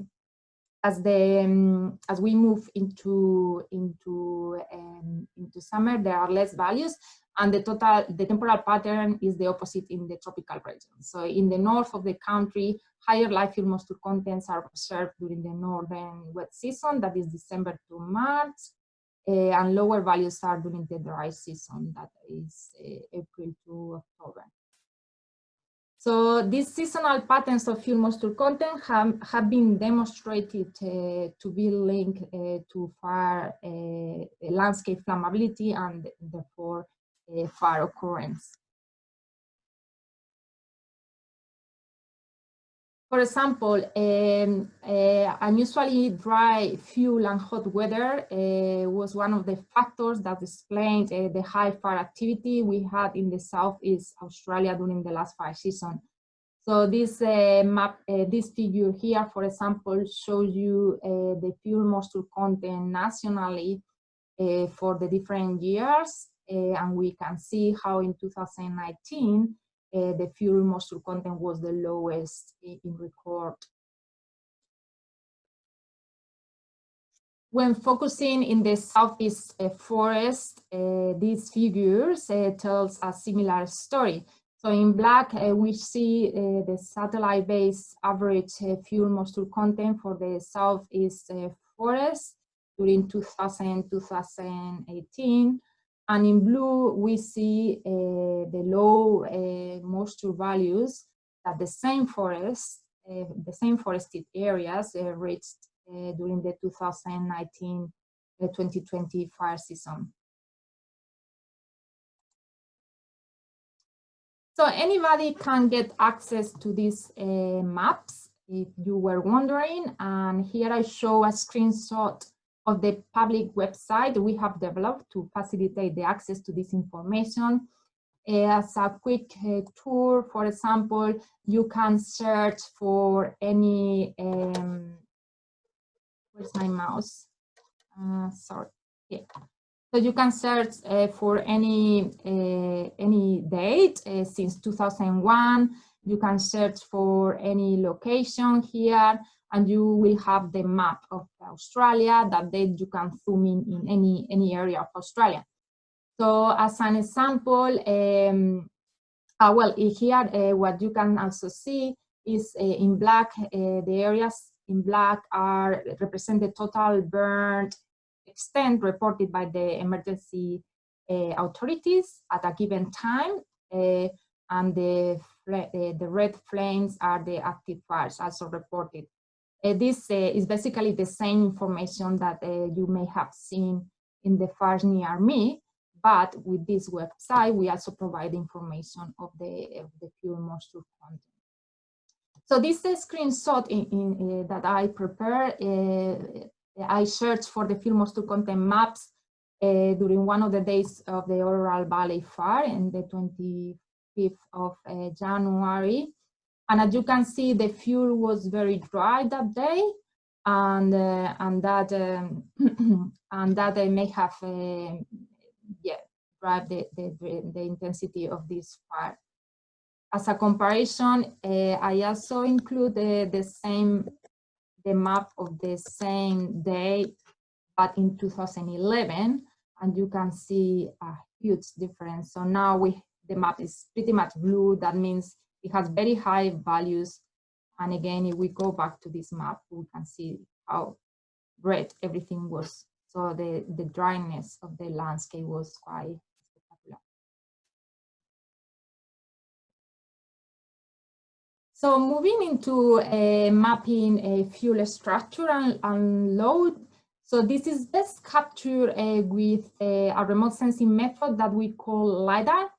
Speaker 3: as the um, as we move into into um, into summer, there are less values, and the total the temporal pattern is the opposite in the tropical region. So in the north of the country, higher live fuel moisture contents are observed during the northern wet season, that is December to March, uh, and lower values are during the dry season, that is uh, April to October. So these seasonal patterns of fuel moisture content have, have been demonstrated uh, to be linked uh, to fire uh, landscape flammability and therefore fire occurrence. For example, um, uh, unusually dry fuel and hot weather uh, was one of the factors that explained uh, the high fire activity we had in the Southeast Australia during the last fire season. So this map, this figure here, for example, shows you the fuel moisture content nationally for the different years. And we can see how in 2019, uh, the fuel moisture content was the lowest in, record. When focusing in the southeast uh, forest, uh, these figures uh, tells a similar story. So in black, uh, we see uh, the satellite-based average fuel moisture content for the southeast forest during 2000-2018. And in blue, we see uh, the low uh, moisture values that the same forest, uh, the same forested areas uh, reached uh, during the 2019-2020 uh, fire season. So anybody can get access to these maps if you were wondering. And here I show a screenshot of the public website we have developed to facilitate the access to this information. As a quick uh, tour, for example, you can search for any, um, where's my mouse? Uh, sorry, yeah. So you can search uh, for any uh, any date uh, since 2001. You can search for any location here and you will have the map of Australia that then you can zoom in in any, any area of Australia. So as an example, um, uh, well, here uh, what you can also see is uh, in black, uh, the areas in black are represent the total burned extent reported by the emergency uh, authorities at a given time. Uh, and the, the red flames are the active fires also reported this uh, is basically the same information that uh, you may have seen in the near me, but with this website, we also provide information of the, of the fuel moisture content. So this is a screenshot in, in, uh, that I prepared. Uh, I searched for the fuel moisture content maps uh, during one of the days of the Orroral Valley Fire in the 25th of January. And as you can see, the fuel was very dry that day, and uh, and that um, and that they may have uh, yeah drive the, the, the intensity of this fire. As a comparison, uh, I also include the, the same, the map of the same day, but in 2011, and you can see a huge difference. So now we, the map is pretty much blue. That means it has very high values. And again, if we go back to this map, we can see how red everything was. So the, the dryness of the landscape was quite spectacular. So moving into uh, mapping a fuel structure and, and, load. So this is best captured uh, with a, a, remote sensing method that we call LiDAR.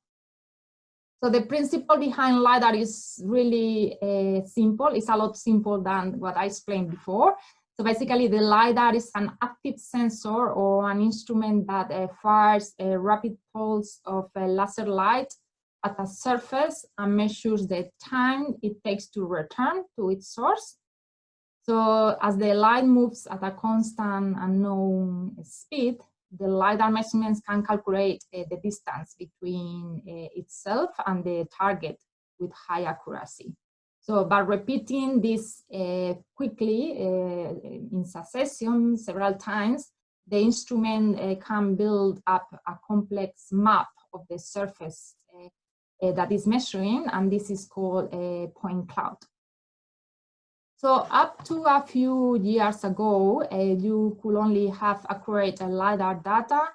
Speaker 3: So the principle behind LiDAR is really uh, simple. It's a lot simpler than what I explained before. So basically the LiDAR is an active sensor or an instrument that uh, fires a rapid pulse of a laser light at a surface and measures the time it takes to return to its source. So as the light moves at a constant unknown speed, the LiDAR measurements can calculate uh, the distance between uh, itself and the target with high accuracy. So by repeating this uh, quickly in succession several times, the instrument can build up a complex map of the surface that is measuring, and this is called a point cloud. So up to a few years ago, uh, you could only have accurate LiDAR data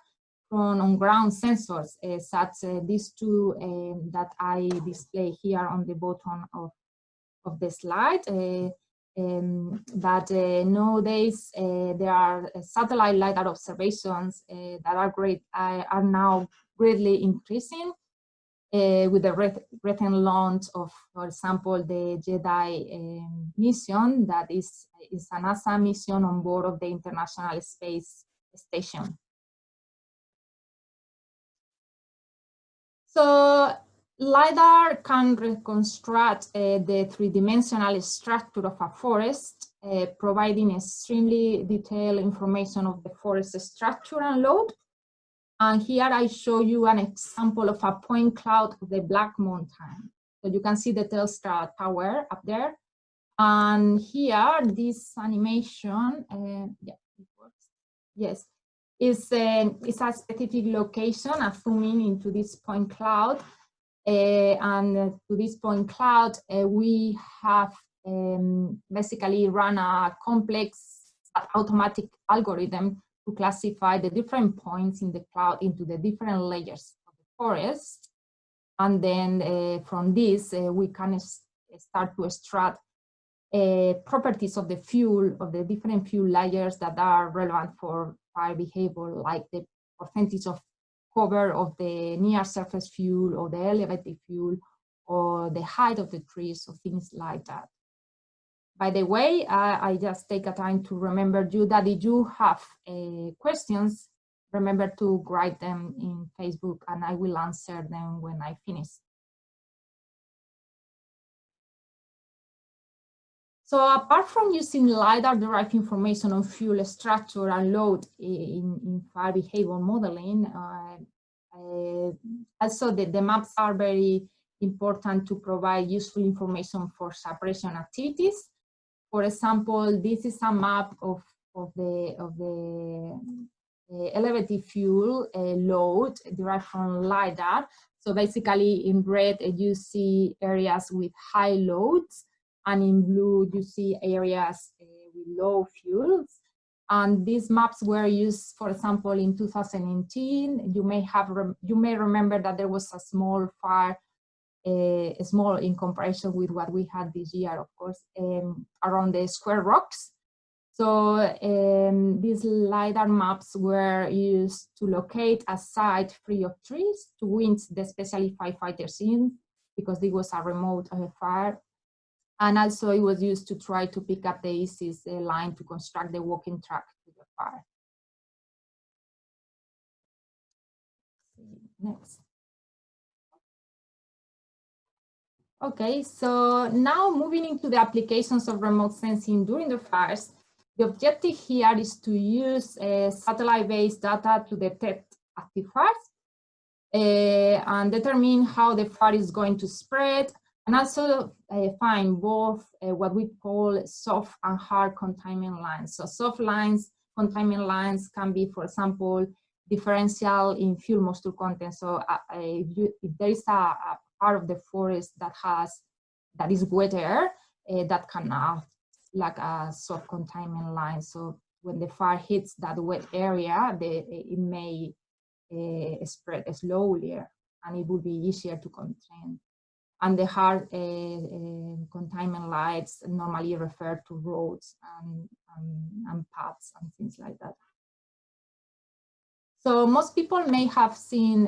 Speaker 3: from on-ground sensors, uh, such uh, these two um, that I display here on the bottom of, of the slide. Uh, um, but uh, nowadays, uh, there are satellite LiDAR observations that are great, are now greatly increasing uh, with the recent launch of, for example, the GEDI um, mission that is, is a NASA mission on board of the International Space Station. So LiDAR can reconstruct uh, the three-dimensional structure of a forest, uh, providing extremely detailed information of the forest structure and load, and here I show you an example of a point cloud of the Black Mountain. So you can see the Telstra tower up there. And here, this animation, uh, yeah, it works. Yes, is a, is a specific location, a zooming into this point cloud. Uh, and uh, to this point cloud, uh, we have um, basically run a complex automatic algorithm to classify the different points in the cloud into the different layers of the forest. And then uh, from this, uh, we can start to extract uh, properties of the fuel, of the different fuel layers that are relevant for fire behavior, like the percentage of cover of the near surface fuel or the elevated fuel or the height of the trees or things like that. By the way, uh, I just take a time to remember you that if you have uh, questions, remember to write them in Facebook and I will answer them when I finish. So apart from using LiDAR derived information on fuel structure and load in, in fire behavior modeling, uh, uh, also the, the maps are very important to provide useful information for suppression activities for example, this is a map of, of the, of the uh, elevated fuel uh, load derived from LiDAR. So basically in red, uh, you see areas with high loads, and in blue, you see areas uh, with low fuels. And these maps were used, for example, in 2019. You may have you may remember that there was a small fire small in comparison with what we had this year, of course, um, around the square rocks. So um, these LiDAR maps were used to locate a site free of trees to winch the specially firefighters in because it was a remote uh, fire. And also it was used to try to pick up the ISIS uh, line to construct the walking track to the fire. Next. Okay, so now moving into the applications of remote sensing during the fires, the objective here is to use uh, satellite-based data to detect active fires. uh, and determine how the fire is going to spread and also uh, find both uh, what we call soft and hard containment lines. So soft lines, containment lines can be, for example, differential in fuel moisture content. So uh, if, you, if, there is a, a, part of the forest that has that is wetter, uh, that can act like a soft containment line. So when the fire hits that wet area, the, it may uh, spread slowly and it will be easier to contain and the hard uh, uh, containment lights normally refer to roads and, and, and, paths and things like that. So most people may have seen,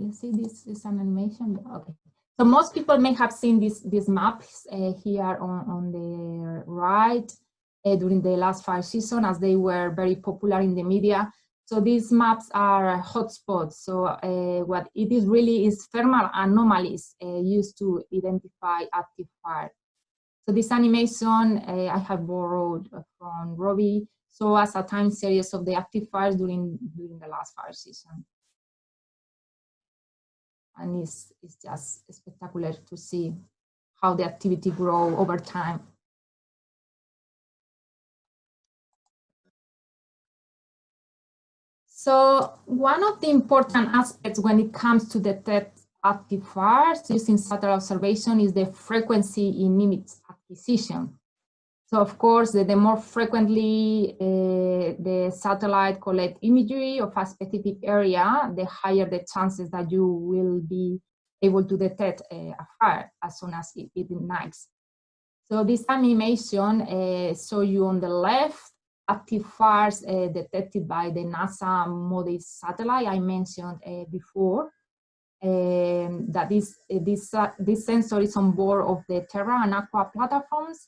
Speaker 3: let's see, this is an animation, okay. So most people may have seen this, these maps uh, here on, on the right uh, during the last fire season as they were very popular in the media. So these maps are hotspots. So uh, what it is really is thermal anomalies uh, used to identify active fire. So this animation uh, I have borrowed from Robbie. So as a time series of the active fires during, during the last fire season. And it's, it's just spectacular to see how the activity grow over time. So one of the important aspects when it comes to detect active fires using satellite observation is the frequency in image acquisition. So of course, the, the more frequently uh, the satellite collect imagery of a specific area, the higher the chances that you will be able to detect uh, a fire as soon as it, it ignites. So this animation uh, show you on the left active fires uh, detected by the NASA MODIS satellite I mentioned uh, before. Um, that this, uh, this, uh, this sensor is on board of the Terra and Aqua platforms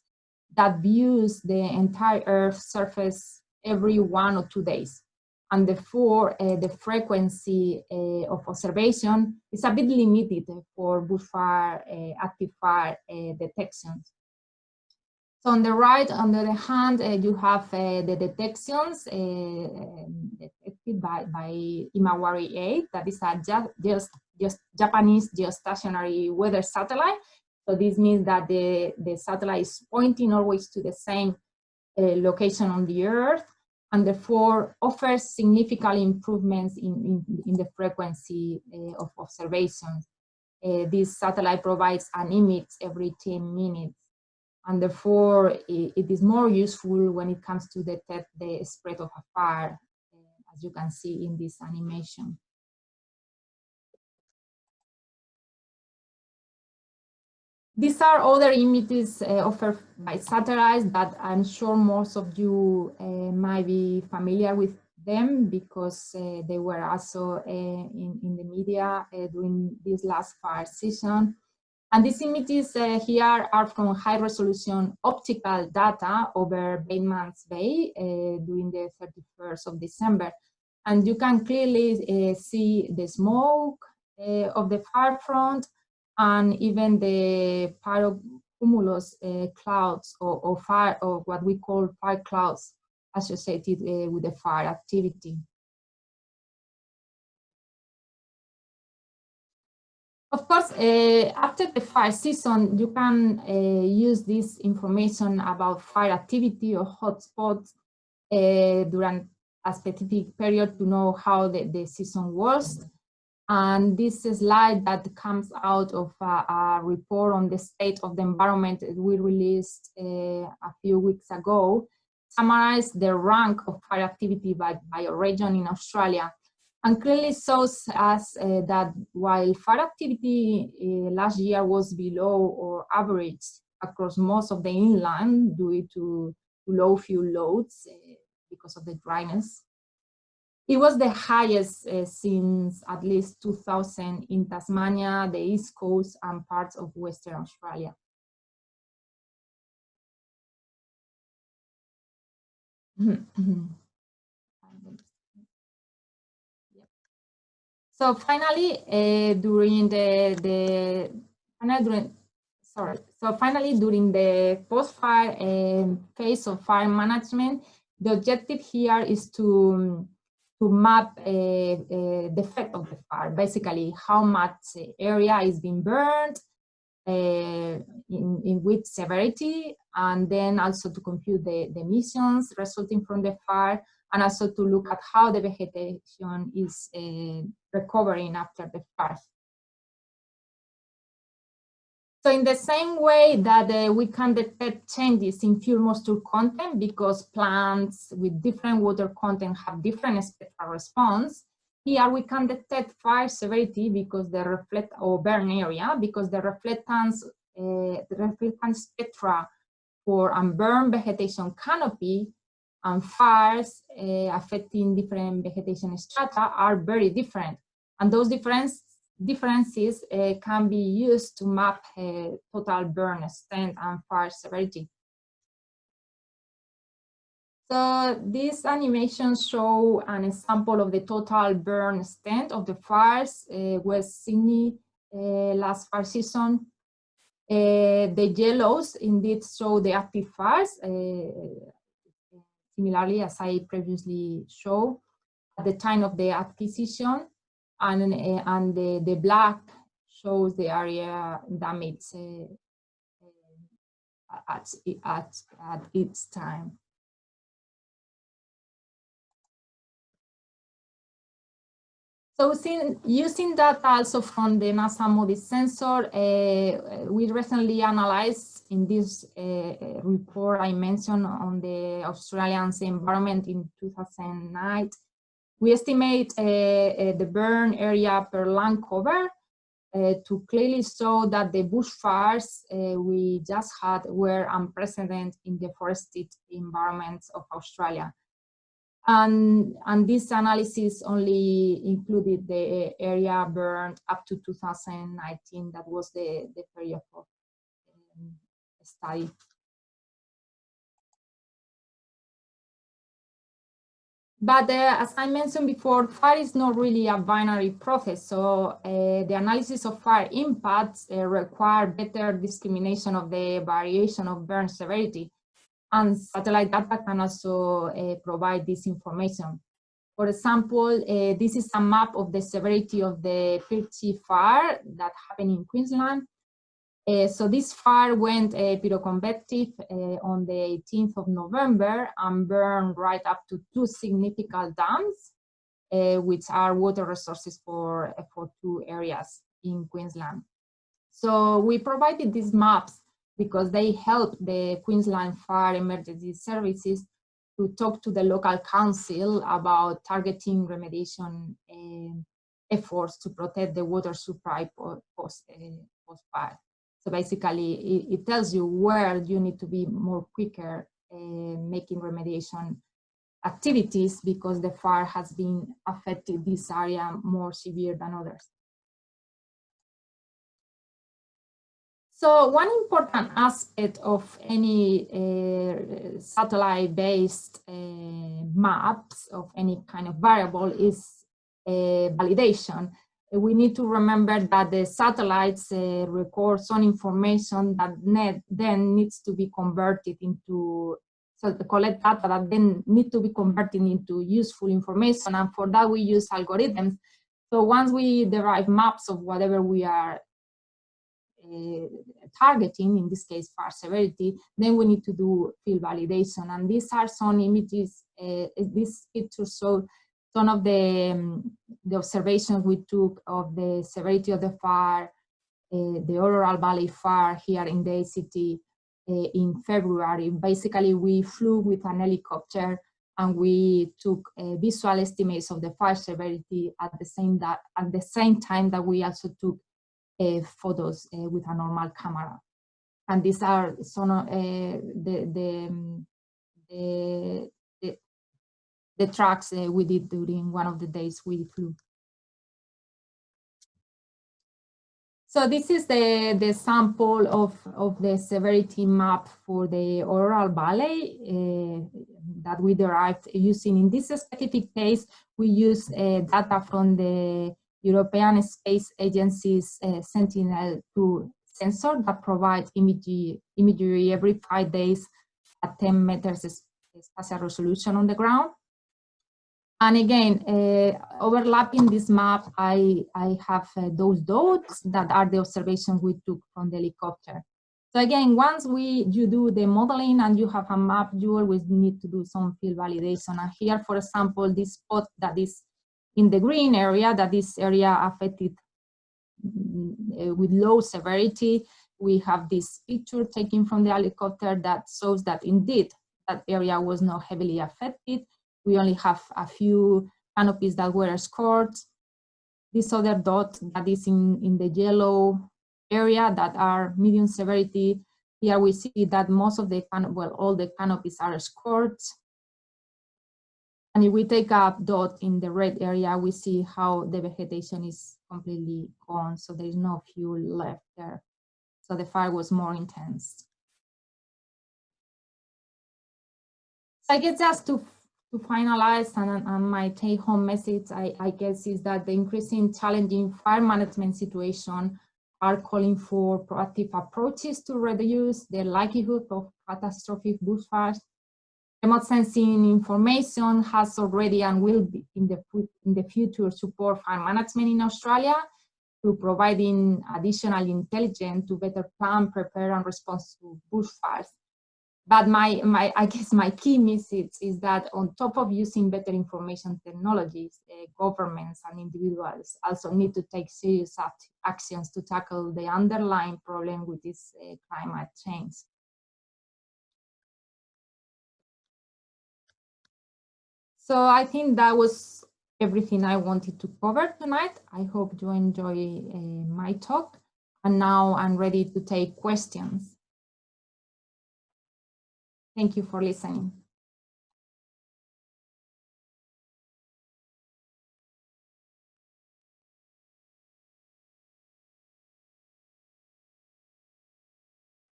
Speaker 3: that views the entire Earth surface every one or two days. And therefore, uh, the frequency uh, of observation is a bit limited for bushfire, active fire detections. So on the right, on the other hand, uh, you have uh, the detections uh, detected by, by Himawari 8, that is a just, just Japanese geostationary weather satellite. So this means that the, the satellite is pointing always to the same uh, location on the Earth and therefore offers significant improvements in, in, in the frequency uh, of observations. Uh, this satellite provides an image every 10 minutes and therefore it, it is more useful when it comes to detect the spread of a fire, uh, as you can see in this animation. These are other images uh, offered by satellites that I'm sure most of you uh, might be familiar with them because uh, they were also uh, in, in the media uh, during this last fire season. And these images uh, here are from high resolution optical data over Batemans Bay during the 31st of December. And you can clearly see the smoke of the fire front and even the pyrocumulus uh, clouds or, or, fire or what we call fire clouds associated uh, with the fire activity. Of course, uh, after the fire season, you can uh, use this information about fire activity or hotspots uh, during a specific period to know how the, the season was. And this slide that comes out of a, a report on the state of the environment that we released uh, a few weeks ago summarize the rank of fire activity by, by region in Australia. And clearly shows us uh, that while fire activity uh, last year was below or average across most of the inland due to low fuel loads uh, because of the dryness, it was the highest uh, since at least 2000 in Tasmania, the East Coast and parts of Western Australia. So finally, uh, during the, the during, sorry, so finally during the post-fire uh, phase of fire management, the objective here is to, to map the effect of the fire, basically how much area is being burned, uh, in, in which severity, and then also to compute the, the emissions resulting from the fire, and also to look at how the vegetation is uh, recovering after the fire. So in the same way that uh, we can detect changes in fuel moisture content because plants with different water content have different spectral response, here we can detect fire severity because the reflect or burn area because the reflectance, uh, the reflectance spectra for unburned vegetation canopy and fires uh, affecting different vegetation strata are very different. And those difference, differences uh, can be used to map total burn extent and fire severity. So these animations show an example of the total burn extent of the fires uh, West Sydney uh, last fire season. Uh, the yellows indeed show the active fires, uh, similarly as I previously showed at the time of the acquisition, and, uh, and the, the black shows the area damaged uh, at, at, at its time. So using data also from the NASA MODIS sensor, uh, we recently analyzed in this uh, report I mentioned on the Australian environment in 2009, we estimate uh, uh, the burn area per land cover uh, to clearly show that the bushfires we just had were unprecedented in the forested environments of Australia. And, and this analysis only included the area burned up to 2019. That was the, the period of um, study. But uh, as I mentioned before, fire is not really a binary process. So uh, the analysis of fire impacts uh, require better discrimination of the variation of burn severity and satellite data can also uh, provide this information. For example, uh, this is a map of the severity of the Pechey fire that happened in Queensland. Uh, so this fire went uh, pyroconvective uh, on the 18th of November and burned right up to two significant dams, uh, which are water resources for, for two areas in Queensland. So we provided these maps because they help the Queensland Fire Emergency Services to talk to the local council about targeting remediation uh, efforts to protect the water supply post, uh, post fire. So basically, it, it, tells you where you need to be more quicker uh, making remediation activities because the fire has been affected this area more severe than others. So one important aspect of any uh, satellite-based uh, maps of any kind of variable is uh, validation. We need to remember that the satellites uh, record some information that net then needs to be converted into, so the collect data that then need to be converted into useful information. And for that, we use algorithms. So once we derive maps of whatever we are uh, targeting, in this case fire severity, then we need to do field validation. And these are some images, uh, these pictures show some of the, um, the observations we took of the severity of the fire, uh, the Orroral Valley fire here in the ACT uh, in February. Basically, we flew with an helicopter and we took uh, visual estimates of the fire severity at the same that at the same time that we also took uh, photos uh, with a normal camera. And these are some uh, the, the, um, the, the, tracks we did during one of the days we flew. So this is the, the sample of, of the severity map for the Orroral Valley uh, that we derived using, in this specific case, we use uh, data from the European Space Agency's uh, Sentinel-2 sensor that provides imagery, imagery every five days at 10 meters spatial resolution on the ground. And again, uh, overlapping this map, I, I have uh, those dots that are the observations we took from the helicopter. So again, once we you do the modeling and you have a map, you always need to do some field validation. And here, for example, this spot that is in the green area, that this area affected mm, with low severity, we have this picture taken from the helicopter that shows that indeed that area was not heavily affected. We only have a few canopies that were scored. This other dot that is in, in the yellow area that are medium severity. Here we see that most of the, well, all the canopies are scored. And if we take a dot in the red area, we see how the vegetation is completely gone. So there is no fuel left there. So the fire was more intense. So I guess just to, to finalize and, and my take home message, I, I guess is that the increasing challenging fire management situation are calling for proactive approaches to reduce the likelihood of catastrophic bushfires. Remote sensing information has already and will be in the, in the future support fire management in Australia through providing additional intelligence to better plan, prepare, and respond to bushfires. But my, my, I guess my key message is that on top of using better information technologies, uh, governments and individuals also need to take serious act actions to tackle the underlying problem with this uh, climate change. So I think that was everything I wanted to cover tonight. I hope you enjoy uh, my talk. And now I'm ready to take questions. Thank you for listening.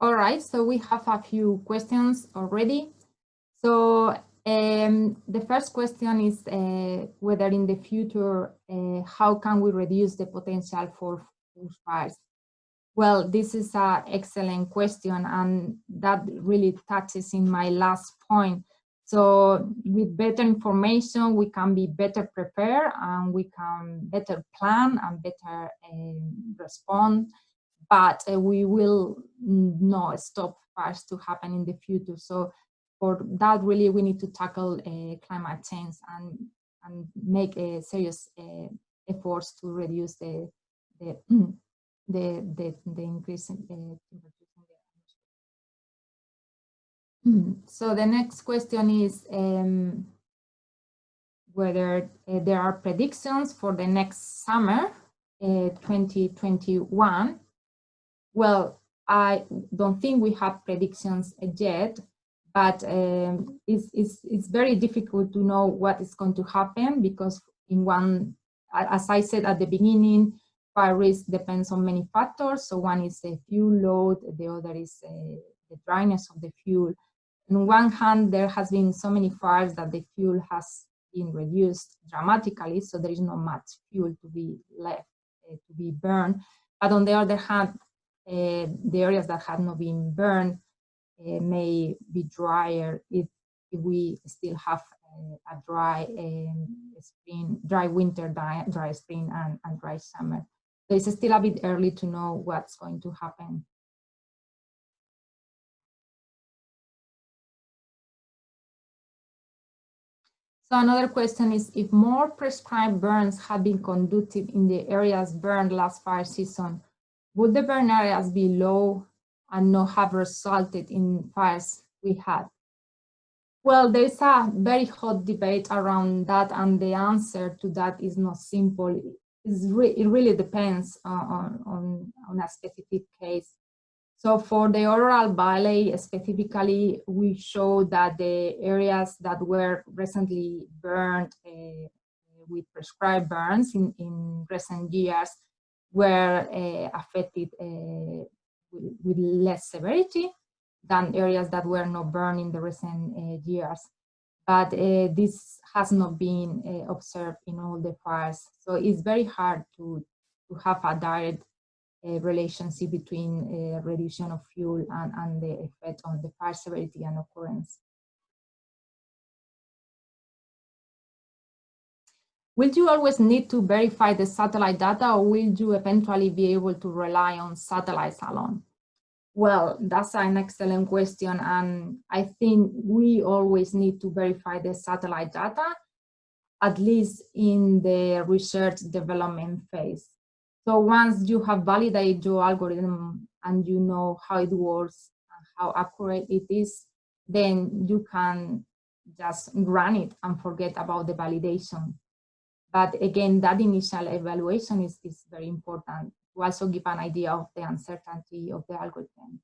Speaker 3: All right, so we have a few questions already. So um, the first question is uh, whether in the future, uh, how can we reduce the potential for bushfires? Well, this is an excellent question, and that really touches in my last point. So with better information, we can be better prepared and we can better plan and better uh, respond, but uh, we will not stop fires to happen in the future. So for that, really, we need to tackle uh, climate change and, and make serious efforts to reduce the, the the, the, the increase in the hmm, So the next question is um, whether uh, there are predictions for the next summer, uh, 2021. Well, I don't think we have predictions yet, but um, it's, it's, it's very difficult to know what is going to happen because in one, as I said at the beginning, fire risk depends on many factors. So one is the fuel load, the other is uh, the dryness of the fuel. On one hand, there has been so many fires that the fuel has been reduced dramatically, so there is not much fuel to be left uh, to be burned. But on the other hand, uh, the areas that have not been burned uh, may be drier if, if we still have uh, a dry um, spring, dry winter, dry, dry spring, and, and dry summer it's still a bit early to know what's going to happen. So another question is, if more prescribed burns had been conducted in the areas burned last fire season, would the burn areas be low and not have resulted in fires we had? Well, there's a very hot debate around that, and the answer to that is not simple re it really depends on, on, on a specific case. So for the Orroral Valley specifically, we show that the areas that were recently burned uh, with prescribed burns in, in recent years were uh, affected uh, with, with, less severity than areas that were not burned in the recent years but uh, this has not been uh, observed in all the fires. So it's very hard to, to have a direct uh, relationship between uh, reduction of fuel and, and the effect on the fire severity and occurrence. will you always need to verify the satellite data or will you eventually be able to rely on satellites alone? Well, that's an excellent question. And I think we always need to verify the satellite data, at least in the research development phase. So once you have validated your algorithm and you know how it works, how accurate it is, then you can just run it and forget about the validation. But again, that initial evaluation is, is very important to also give an idea of the uncertainty of the algorithm.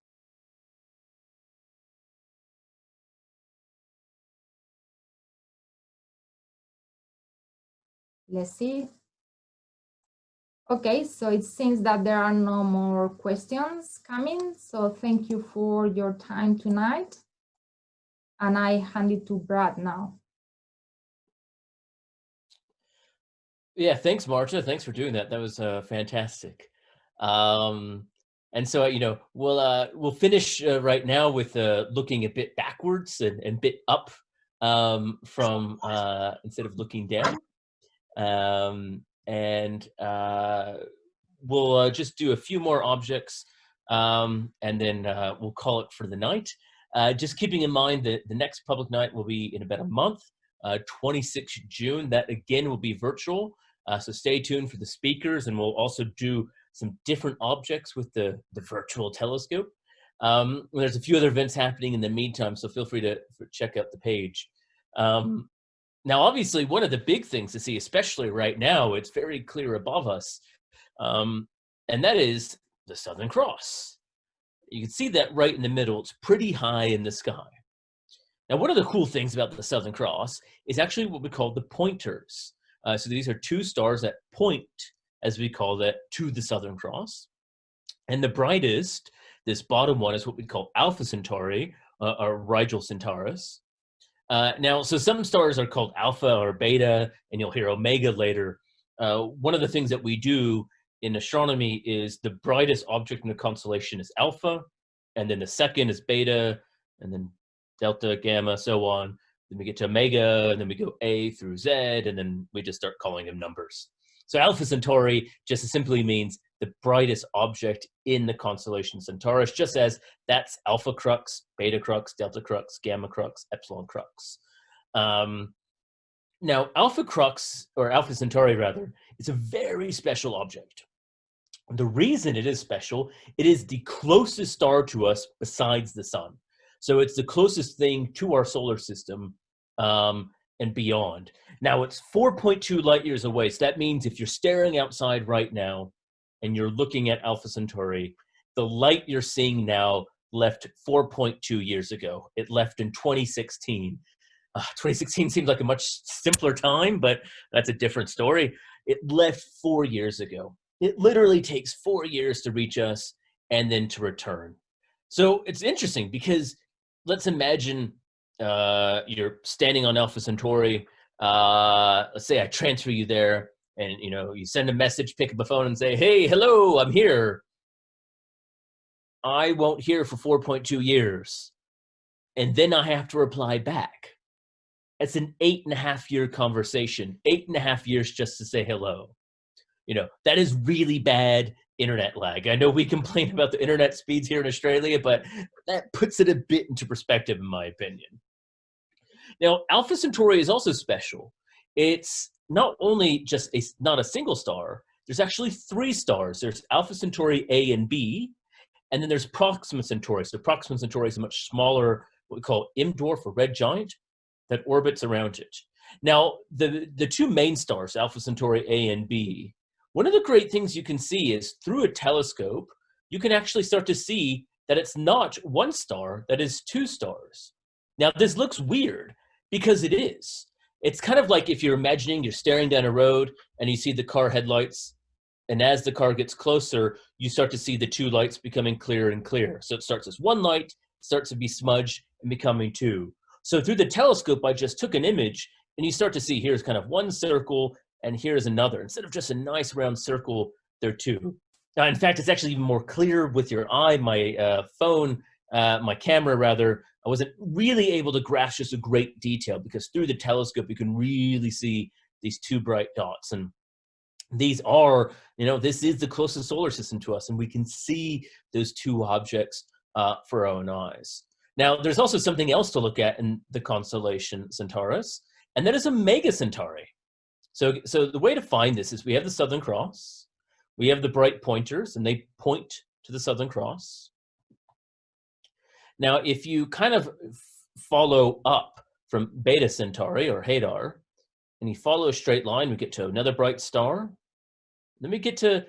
Speaker 3: Let's see. Okay, so it seems that there are no more questions coming. So thank you for your time tonight. And I hand it to Brad now.
Speaker 2: Yeah, thanks, Marta. Thanks for doing that. That was uh, fantastic. Um, and so, you know, we'll uh, we'll finish uh, right now with uh, looking a bit backwards and, and bit up um, from uh, instead of looking down. Um, and uh, we'll uh, just do a few more objects um, and then uh, we'll call it for the night. Uh, just keeping in mind that the next public night will be in about a month, uh, 26 June. That again will be virtual. Uh, so stay tuned for the speakers and we'll also do some different objects with the, the virtual telescope. Um, there's a few other events happening in the meantime, so feel free to check out the page. Um, now, obviously, one of the big things to see, especially right now, it's very clear above us, um, and that is the Southern Cross. You can see that right in the middle. It's pretty high in the sky. Now, one of the cool things about the Southern Cross is actually what we call the pointers. Uh, so these are two stars that point, as we call that, to the Southern Cross. And the brightest, this bottom one, is what we call Alpha Centauri, uh, or Rigil Kentaurus. Uh, now, so some stars are called alpha or beta, and you'll hear omega later. Uh, one of the things that we do in astronomy is the brightest object in the constellation is alpha, and then the second is beta, and then delta, gamma, so on. Then we get to omega, and then we go A through Z, and then we just start calling them numbers. So Alpha Centauri just simply means the brightest object in the constellation Centaurus, just as that's Alpha Crux, Beta Crux, Delta Crux, Gamma Crux, Epsilon Crux. Um, now, Alpha Crux, or Alpha Centauri rather, is a very special object. The reason it is special, it is the closest star to us besides the sun. So it's the closest thing to our solar system um, and beyond. Now it's 4.2 light years away. So that means if you're staring outside right now and you're looking at Alpha Centauri, the light you're seeing now left 4.2 years ago. It left in 2016. Uh, 2016 seems like a much simpler time, but that's a different story. It left four years ago. It literally takes four years to reach us and then to return. So it's interesting because let's imagine uh, you're standing on Alpha Centauri. Uh, let's say I transfer you there and you know you send a message pick up the phone and say hey hello i'm here. I won't hear for 4.2 years. And then i have to reply back. It's an eight and a half year conversation eight and a half years just to say hello. You know that is really bad internet lag i know we complain about the internet speeds here in australia but that puts it a bit into perspective in my opinion now alpha centauri is also special it's not only just a not a single star, there's actually three stars. There's Alpha Centauri A and B, and then there's Proxima Centauri. So Proxima Centauri is a much smaller, what we call M dwarf or red giant, that orbits around it. Now, the, the two main stars, Alpha Centauri A and B, one of the great things you can see is through a telescope, you can actually start to see that it's not one star, that is two stars. Now, this looks weird because it is. It's kind of like if you're imagining you're staring down a road and you see the car headlights, and as the car gets closer, you start to see the two lights becoming clearer and clearer. So it starts as one light, starts to be smudged and becoming two. So through the telescope, I just took an image and you start to see here's kind of one circle and here's another. Instead of just a nice round circle, there are two. Now, in fact, it's actually even more clear with your eye. My uh, phone, uh, my camera rather, I wasn't really able to grasp just a great detail because through the telescope, you can really see these two bright dots. And these are, you know, this is the closest solar system to us, and we can see those two objects uh, for our own eyes. Now, there's also something else to look at in the constellation Centaurus, and that is Omega Centauri. So, so the way to find this is we have the Southern Cross, we have the bright pointers, and they point to the Southern Cross. Now, if you kind of follow up from Beta Centauri or Hadar, and you follow a straight line, we get to another bright star. Then we get to,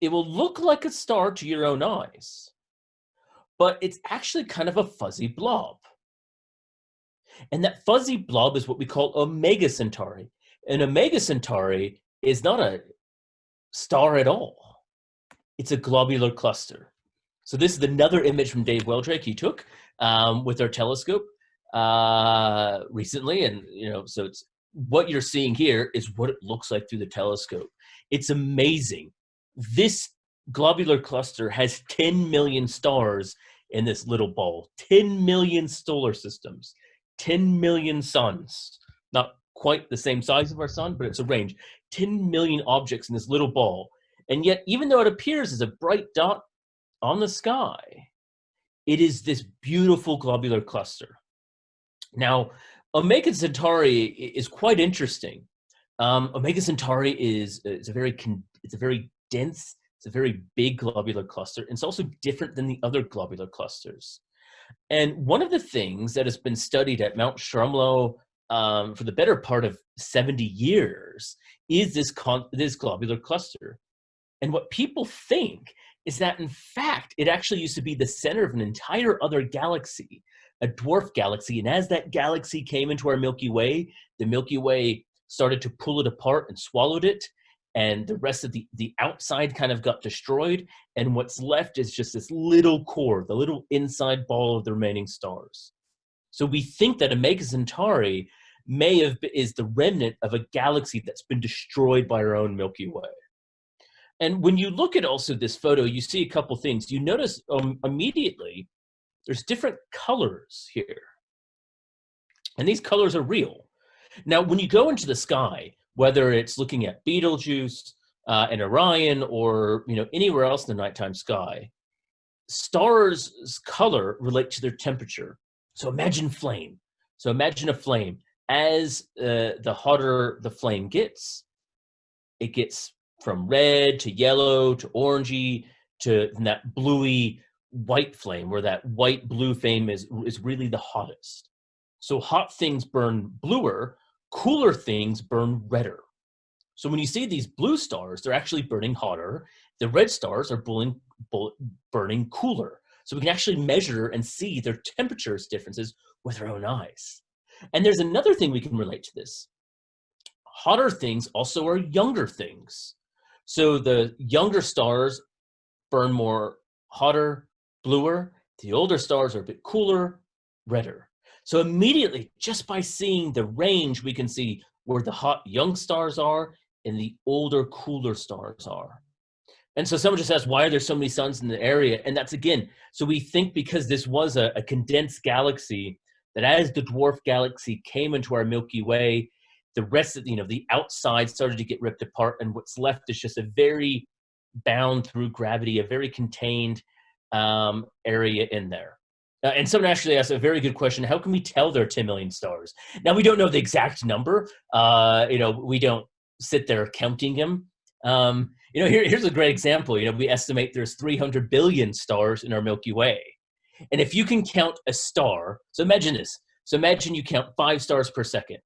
Speaker 2: it will look like a star to your own eyes, but it's actually kind of a fuzzy blob. And that fuzzy blob is what we call Omega Centauri. And Omega Centauri is not a star at all. It's a globular cluster. So this is another image from Dave Weldrake he took um, with our telescope uh, recently. And, you know, so it's what you're seeing here is what it looks like through the telescope. It's amazing. This globular cluster has 10 million stars in this little ball, 10 million solar systems, 10 million suns. Quite the same size of our sun, but it's a range. 10 million objects in this little ball. And yet, even though it appears as a bright dot on the sky, it is this beautiful globular cluster. Now, Omega Centauri is quite interesting. Um, Omega Centauri is, is a very it's a very dense, it's a very big globular cluster. And It's also different than the other globular clusters. And one of the things that has been studied at Mount Stromlo um, for the better part of 70 years is this, this globular cluster. And what people think is that in fact, it actually used to be the center of an entire other galaxy, a dwarf galaxy. And as that galaxy came into our Milky Way, the Milky Way started to pull it apart and swallowed it. And the rest of the, the outside kind of got destroyed. And what's left is just this little core, the little inside ball of the remaining stars. So we think that Omega Centauri may have been, is the remnant of a galaxy that's been destroyed by our own Milky Way. And when you look at also this photo, you see a couple things. You notice um, immediately there's different colors here. And these colors are real. Now, when you go into the sky, whether it's looking at Betelgeuse uh, and Orion or you know anywhere else in the nighttime sky, stars' color relate to their temperature. So imagine flame. So imagine a flame. As uh, the hotter the flame gets, it gets from red to yellow to orangey to that bluey white flame where that white blue flame is, is really the hottest. So hot things burn bluer, cooler things burn redder. So when you see these blue stars, they're actually burning hotter. The red stars are burning, burning cooler. So we can actually measure and see their temperatures differences with our own eyes. And there's another thing we can relate to this. Hotter things also are younger things. So the younger stars burn more hotter, bluer. The older stars are a bit cooler, redder. So immediately, just by seeing the range, we can see where the hot young stars are and the older, cooler stars are. And so someone just asked, why are there so many suns in the area? And that's again, so we think because this was a, a condensed galaxy, that as the dwarf galaxy came into our Milky Way, the rest of, you know, the outside started to get ripped apart and what's left is just a very bound through gravity, a very contained um, area in there. Uh, and someone actually asked a very good question. How can we tell there are 10 million stars? Now, we don't know the exact number. Uh, you know, we don't sit there counting them. Um, you know, here, here's a great example. You know, we estimate there's 300 billion stars in our Milky Way. And if you can count a star, so imagine this. So imagine you count five stars per second.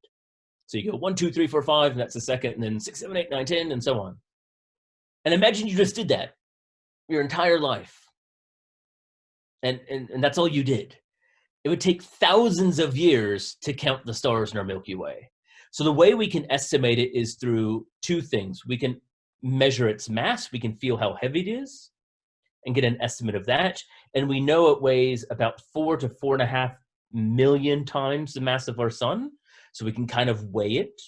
Speaker 2: So you go one, two, three, four, five, and that's a second, and then six, seven, eight, nine, ten, and so on. And imagine you just did that your entire life and, and, and that's all you did. It would take thousands of years to count the stars in our Milky Way. So the way we can estimate it is through two things. We can measure its mass, we can feel how heavy it is, and get an estimate of that. And we know it weighs about four to four and a half million times the mass of our sun. So we can kind of weigh it.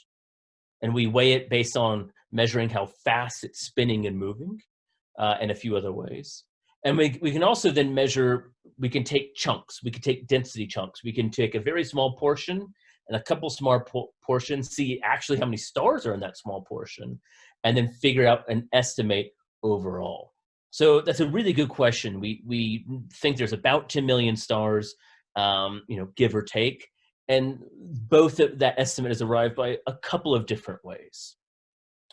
Speaker 2: And we weigh it based on measuring how fast it's spinning and moving uh, and a few other ways. And we, we can also then measure, we can take chunks, we can take density chunks. We can take a very small portion and a couple small po portions, see actually how many stars are in that small portion, and then figure out an estimate overall. So that's a really good question. We, we think there's about 10 million stars, um, you know, give or take. And both of that estimate is arrived by a couple of different ways.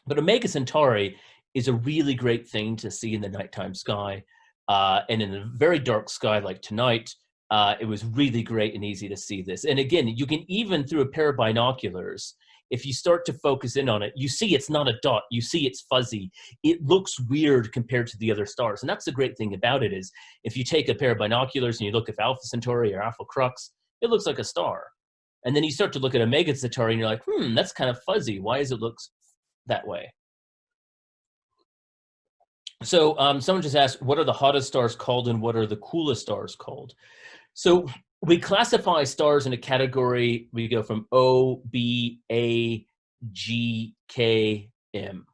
Speaker 2: But Omega Centauri is a really great thing to see in the nighttime sky. Uh, and in a very dark sky like tonight, uh, it was really great and easy to see this. And again, you can even through a pair of binoculars, if you start to focus in on it, you see it's not a dot, you see it's fuzzy. It looks weird compared to the other stars. And that's the great thing about it is if you take a pair of binoculars and you look at Alpha Centauri or Alpha Crux, it looks like a star. And then you start to look at Omega Centauri and you're like, hmm, that's kind of fuzzy. Why does it look that way? So um, someone just asked, what are the hottest stars called and what are the coolest stars called? So we classify stars in a category, we go from O, B, A, G, K, M.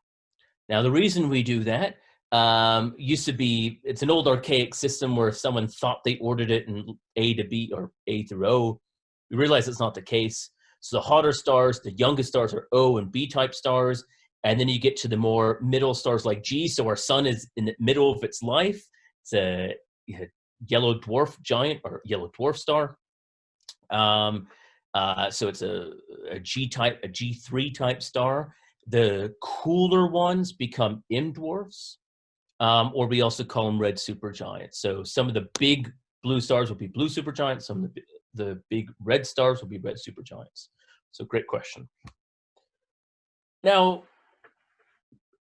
Speaker 2: Now the reason we do that um, used to be, it's an old archaic system where someone thought they ordered it in A to B or A through O. We realize it's not the case. So the hotter stars, the youngest stars are O and B type stars, and then you get to the more middle stars like G. So our sun is in the middle of its life. It's a, yellow dwarf giant or yellow dwarf star. Um, uh, so it's a, a G type, a G3 type star. The cooler ones become M dwarfs, um, or we also call them red supergiants. So some of the big blue stars will be blue supergiants. Some of the, the big red stars will be red supergiants. So great question. Now,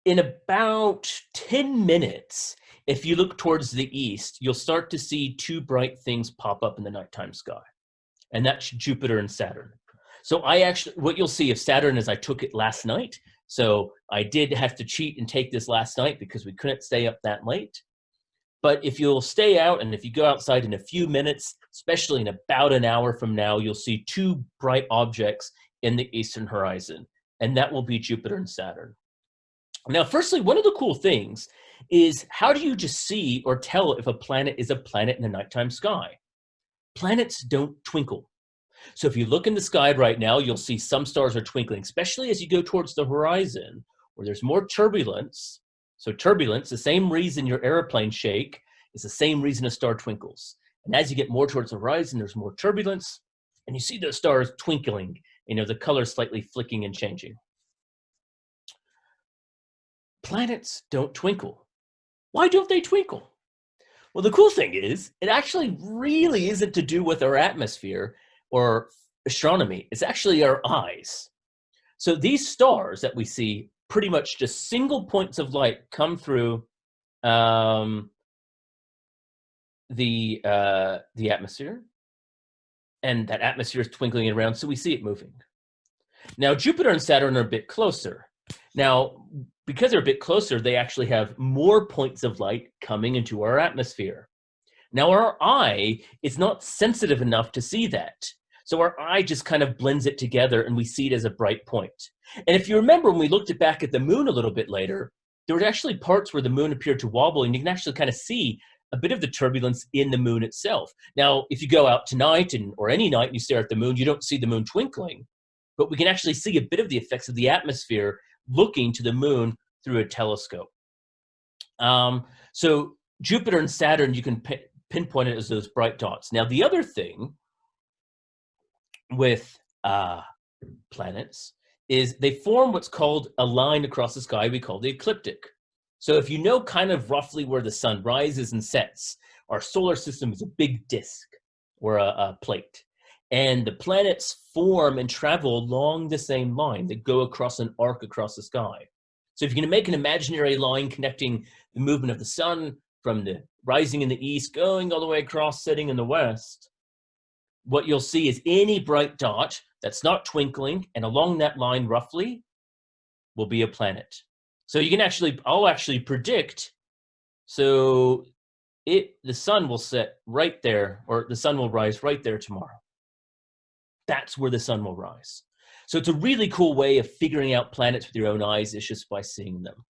Speaker 2: in about 10 minutes, if you look towards the east, you'll start to see two bright things pop up in the nighttime sky. And that's Jupiter and Saturn. So I actually, what you'll see of Saturn is I took it last night. So I did have to cheat and take this last night because we couldn't stay up that late. But if you'll stay out and if you go outside in a few minutes, especially in about an hour from now, you'll see two bright objects in the eastern horizon. And that will be Jupiter and Saturn. Now, firstly, one of the cool things is how do you just see or tell if a planet is a planet in the nighttime sky? Planets don't twinkle. So if you look in the sky right now, you'll see some stars are twinkling, especially as you go towards the horizon where there's more turbulence. So turbulence, the same reason your airplane shake is the same reason a star twinkles. And as you get more towards the horizon, there's more turbulence and you see those stars twinkling, you know, the color slightly flicking and changing planets don't twinkle. Why don't they twinkle? Well, the cool thing is, it actually really isn't to do with our atmosphere or astronomy. It's actually our eyes. So these stars that we see, pretty much just single points of light come through um, the uh, the atmosphere, and that atmosphere is twinkling around, so we see it moving. Now, Jupiter and Saturn are a bit closer. Now, because they're a bit closer, they actually have more points of light coming into our atmosphere. Now our eye is not sensitive enough to see that. So our eye just kind of blends it together and we see it as a bright point. And if you remember when we looked back at the moon a little bit later, there were actually parts where the moon appeared to wobble and you can actually kind of see a bit of the turbulence in the moon itself. Now, if you go out tonight and or any night and you stare at the moon, you don't see the moon twinkling, but we can actually see a bit of the effects of the atmosphere looking to the moon through a telescope. Um, so Jupiter and Saturn, you can pinpoint it as those bright dots. Now, the other thing with uh, planets is they form what's called a line across the sky we call the ecliptic. So if you know kind of roughly where the sun rises and sets, our solar system is a big disk or a, a plate. And the planets form and travel along the same line that go across an arc across the sky. So if you're to make an imaginary line connecting the movement of the sun from the rising in the east, going all the way across, setting in the west, what you'll see is any bright dot that's not twinkling and along that line roughly will be a planet. So you can actually, I'll actually predict, so it, the sun will set right there, or the sun will rise right there tomorrow that's where the sun will rise. So it's a really cool way of figuring out planets with your own eyes is just by seeing them.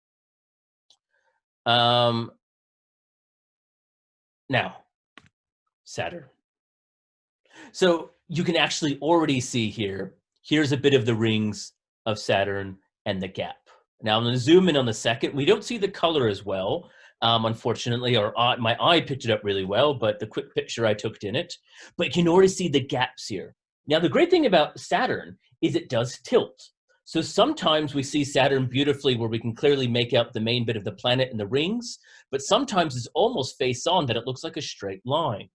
Speaker 2: Um, now, Saturn. So you can actually already see here, here's a bit of the rings of Saturn and the gap. Now I'm gonna zoom in on the second. We don't see the color as well, um, unfortunately, or uh, my eye picked it up really well, but the quick picture I took in it. But you can already see the gaps here. Now the great thing about Saturn is it does tilt. So sometimes we see Saturn beautifully where we can clearly make out the main bit of the planet and the rings, but sometimes it's almost face on that it looks like a straight line.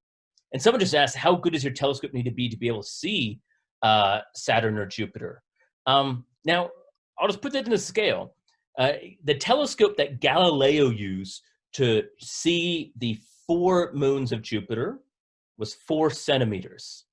Speaker 2: And someone just asked, how good does your telescope need to be to be able to see uh, Saturn or Jupiter? Um, now, I'll just put that in a scale. Uh, the telescope that Galileo used to see the four moons of Jupiter was four centimeters.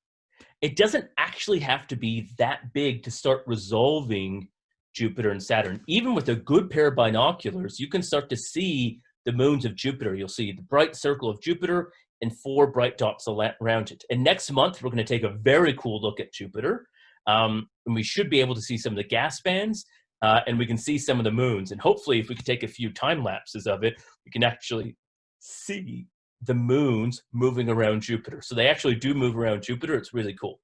Speaker 2: It doesn't actually have to be that big to start resolving Jupiter and Saturn. Even with a good pair of binoculars, you can start to see the moons of Jupiter. You'll see the bright circle of Jupiter and four bright dots around it. And next month, we're going to take a very cool look at Jupiter. Um, and we should be able to see some of the gas bands uh, and we can see some of the moons. And hopefully, if we could take a few time lapses of it, we can actually see the moons moving around Jupiter. So they actually do move around Jupiter. It's really cool.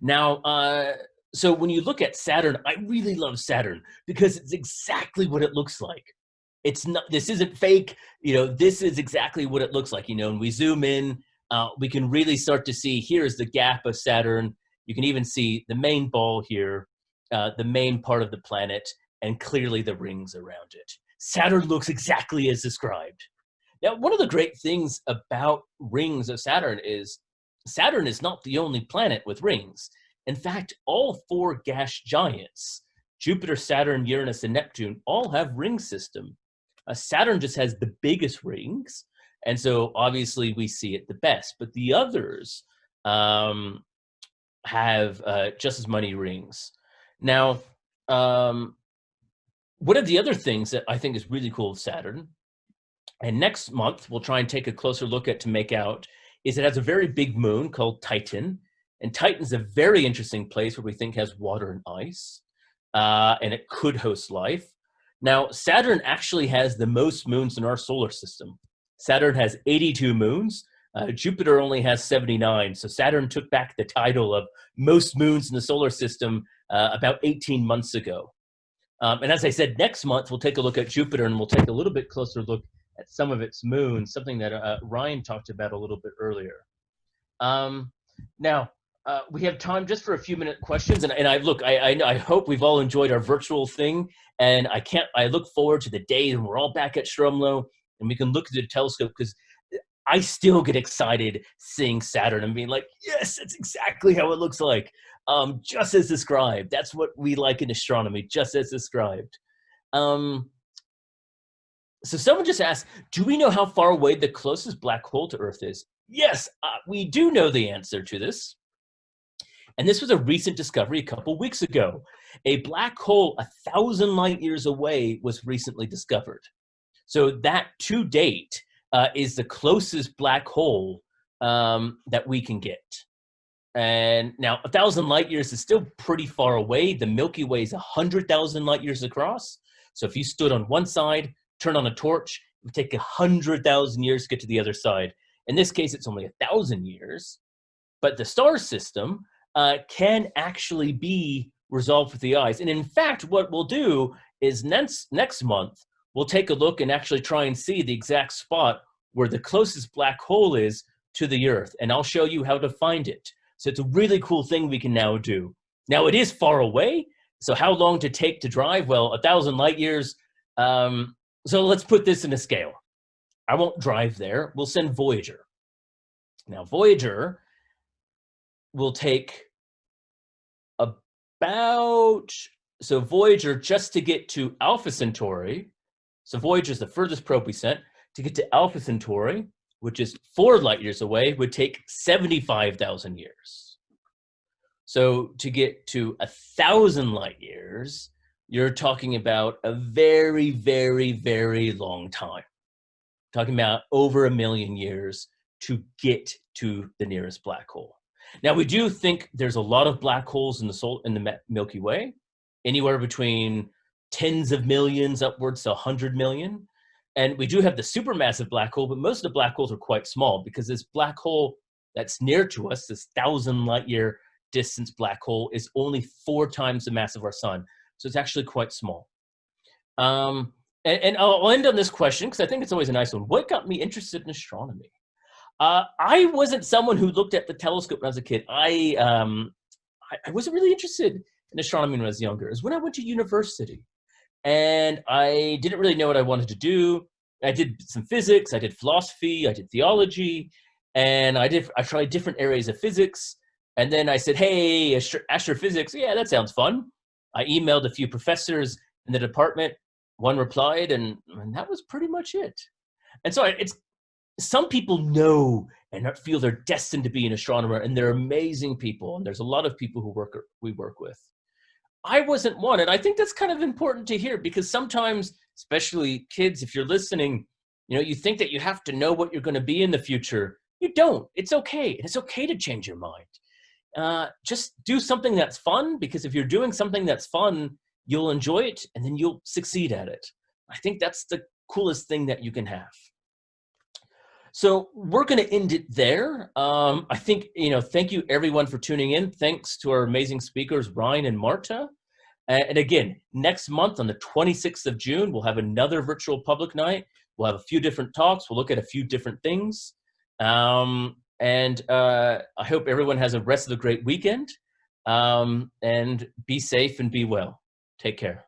Speaker 2: Now, uh, so when you look at Saturn, I really love Saturn because it's exactly what it looks like. It's not, this isn't fake, you know, this is exactly what it looks like, you know, and we zoom in, uh, we can really start to see, here's the gap of Saturn. You can even see the main ball here, uh, the main part of the planet, and clearly the rings around it. Saturn looks exactly as described. Now, one of the great things about rings of Saturn is Saturn is not the only planet with rings. In fact, all four gas giants, Jupiter, Saturn, Uranus, and Neptune, all have ring system. Uh, Saturn just has the biggest rings, and so obviously we see it the best. But the others um, have uh, just as many rings. Now, um, one of the other things that I think is really cool with Saturn, and next month we'll try and take a closer look at to make out, is it has a very big moon called Titan. And Titan's a very interesting place where we think has water and ice, uh, and it could host life. Now, Saturn actually has the most moons in our solar system. Saturn has 82 moons. Uh, Jupiter only has 79. So Saturn took back the title of most moons in the solar system uh, about 18 months ago. Um, and as I said, next month we'll take a look at Jupiter and we'll take a little bit closer look at some of its moons, something that uh, Ryan talked about a little bit earlier. Um, now, uh, we have time just for a few minute questions, and, and I look, I, I, I, hope we've all enjoyed our virtual thing, and I can't, I look forward to the day when we're all back at Stromlo and we can look at the telescope because I still get excited seeing Saturn and being like, yes, that's exactly how it looks like um, just as described. That's what we like in astronomy, just as described. Um, so someone just asked, do we know how far away the closest black hole to Earth is? Yes, uh, we do know the answer to this. And this was a recent discovery a couple weeks ago. A black hole a thousand light years away was recently discovered. So that to date uh, is the closest black hole um, that we can get. And now a thousand light years is still pretty far away. The Milky Way is a hundred thousand light years across. So if you stood on one side, turn on a torch, it would take a hundred thousand years to get to the other side. In this case, it's only a thousand years. But the star system uh, can actually be resolved with the eyes. And in fact, what we'll do is next, next month, we'll take a look and actually try and see the exact spot where the closest black hole is to the Earth. And I'll show you how to find it. So it's a really cool thing we can now do. Now it is far away. So how long to take to drive? Well, a thousand light years. Um, so let's put this in a scale. I won't drive there. We'll send Voyager. Now Voyager will take about, so Voyager just to get to Alpha Centauri, so Voyager is the furthest probe we sent, to get to Alpha Centauri, which is four light years away, would take 75,000 years. So to get to a thousand light years, you're talking about a very, very, very long time. Talking about over a million years to get to the nearest black hole. Now we do think there's a lot of black holes in the soul in the Milky Way, anywhere between tens of millions upwards to 100 million. And we do have the supermassive black hole, but most of the black holes are quite small because this black hole that's near to us, this thousand light year distance black hole, is only four times the mass of our sun. So it's actually quite small. Um, and, and I'll end on this question because I think it's always a nice one. What got me interested in astronomy? Uh, I wasn't someone who looked at the telescope when I was a kid. I, um, I, I wasn't really interested in astronomy when I was younger. It was when I went to university. And I didn't really know what I wanted to do. I did some physics, I did philosophy, I did theology, and I did I tried different areas of physics. And then I said, hey, astrophysics, yeah, that sounds fun. I emailed a few professors in the department. One replied, and, and that was pretty much it. And so it's some people know and feel they're destined to be an astronomer, and they're amazing people. And there's a lot of people who work we work with. I wasn't one, and I think that's kind of important to hear because sometimes, especially kids, if you're listening, you know, you think that you have to know what you're going to be in the future. You don't. It's okay. It's okay to change your mind. Uh, just do something that's fun because if you're doing something that's fun, you'll enjoy it and then you'll succeed at it. I think that's the coolest thing that you can have. So we're going to end it there. Um, I think, you know, thank you everyone for tuning in. Thanks to our amazing speakers, Ryan and Marta. And again, next month on the 26th of June, we'll have another virtual public night. We'll have a few different talks. We'll look at a few different things. Um, and uh, I hope everyone has a rest of a great weekend. Um, and be safe and be well. Take care.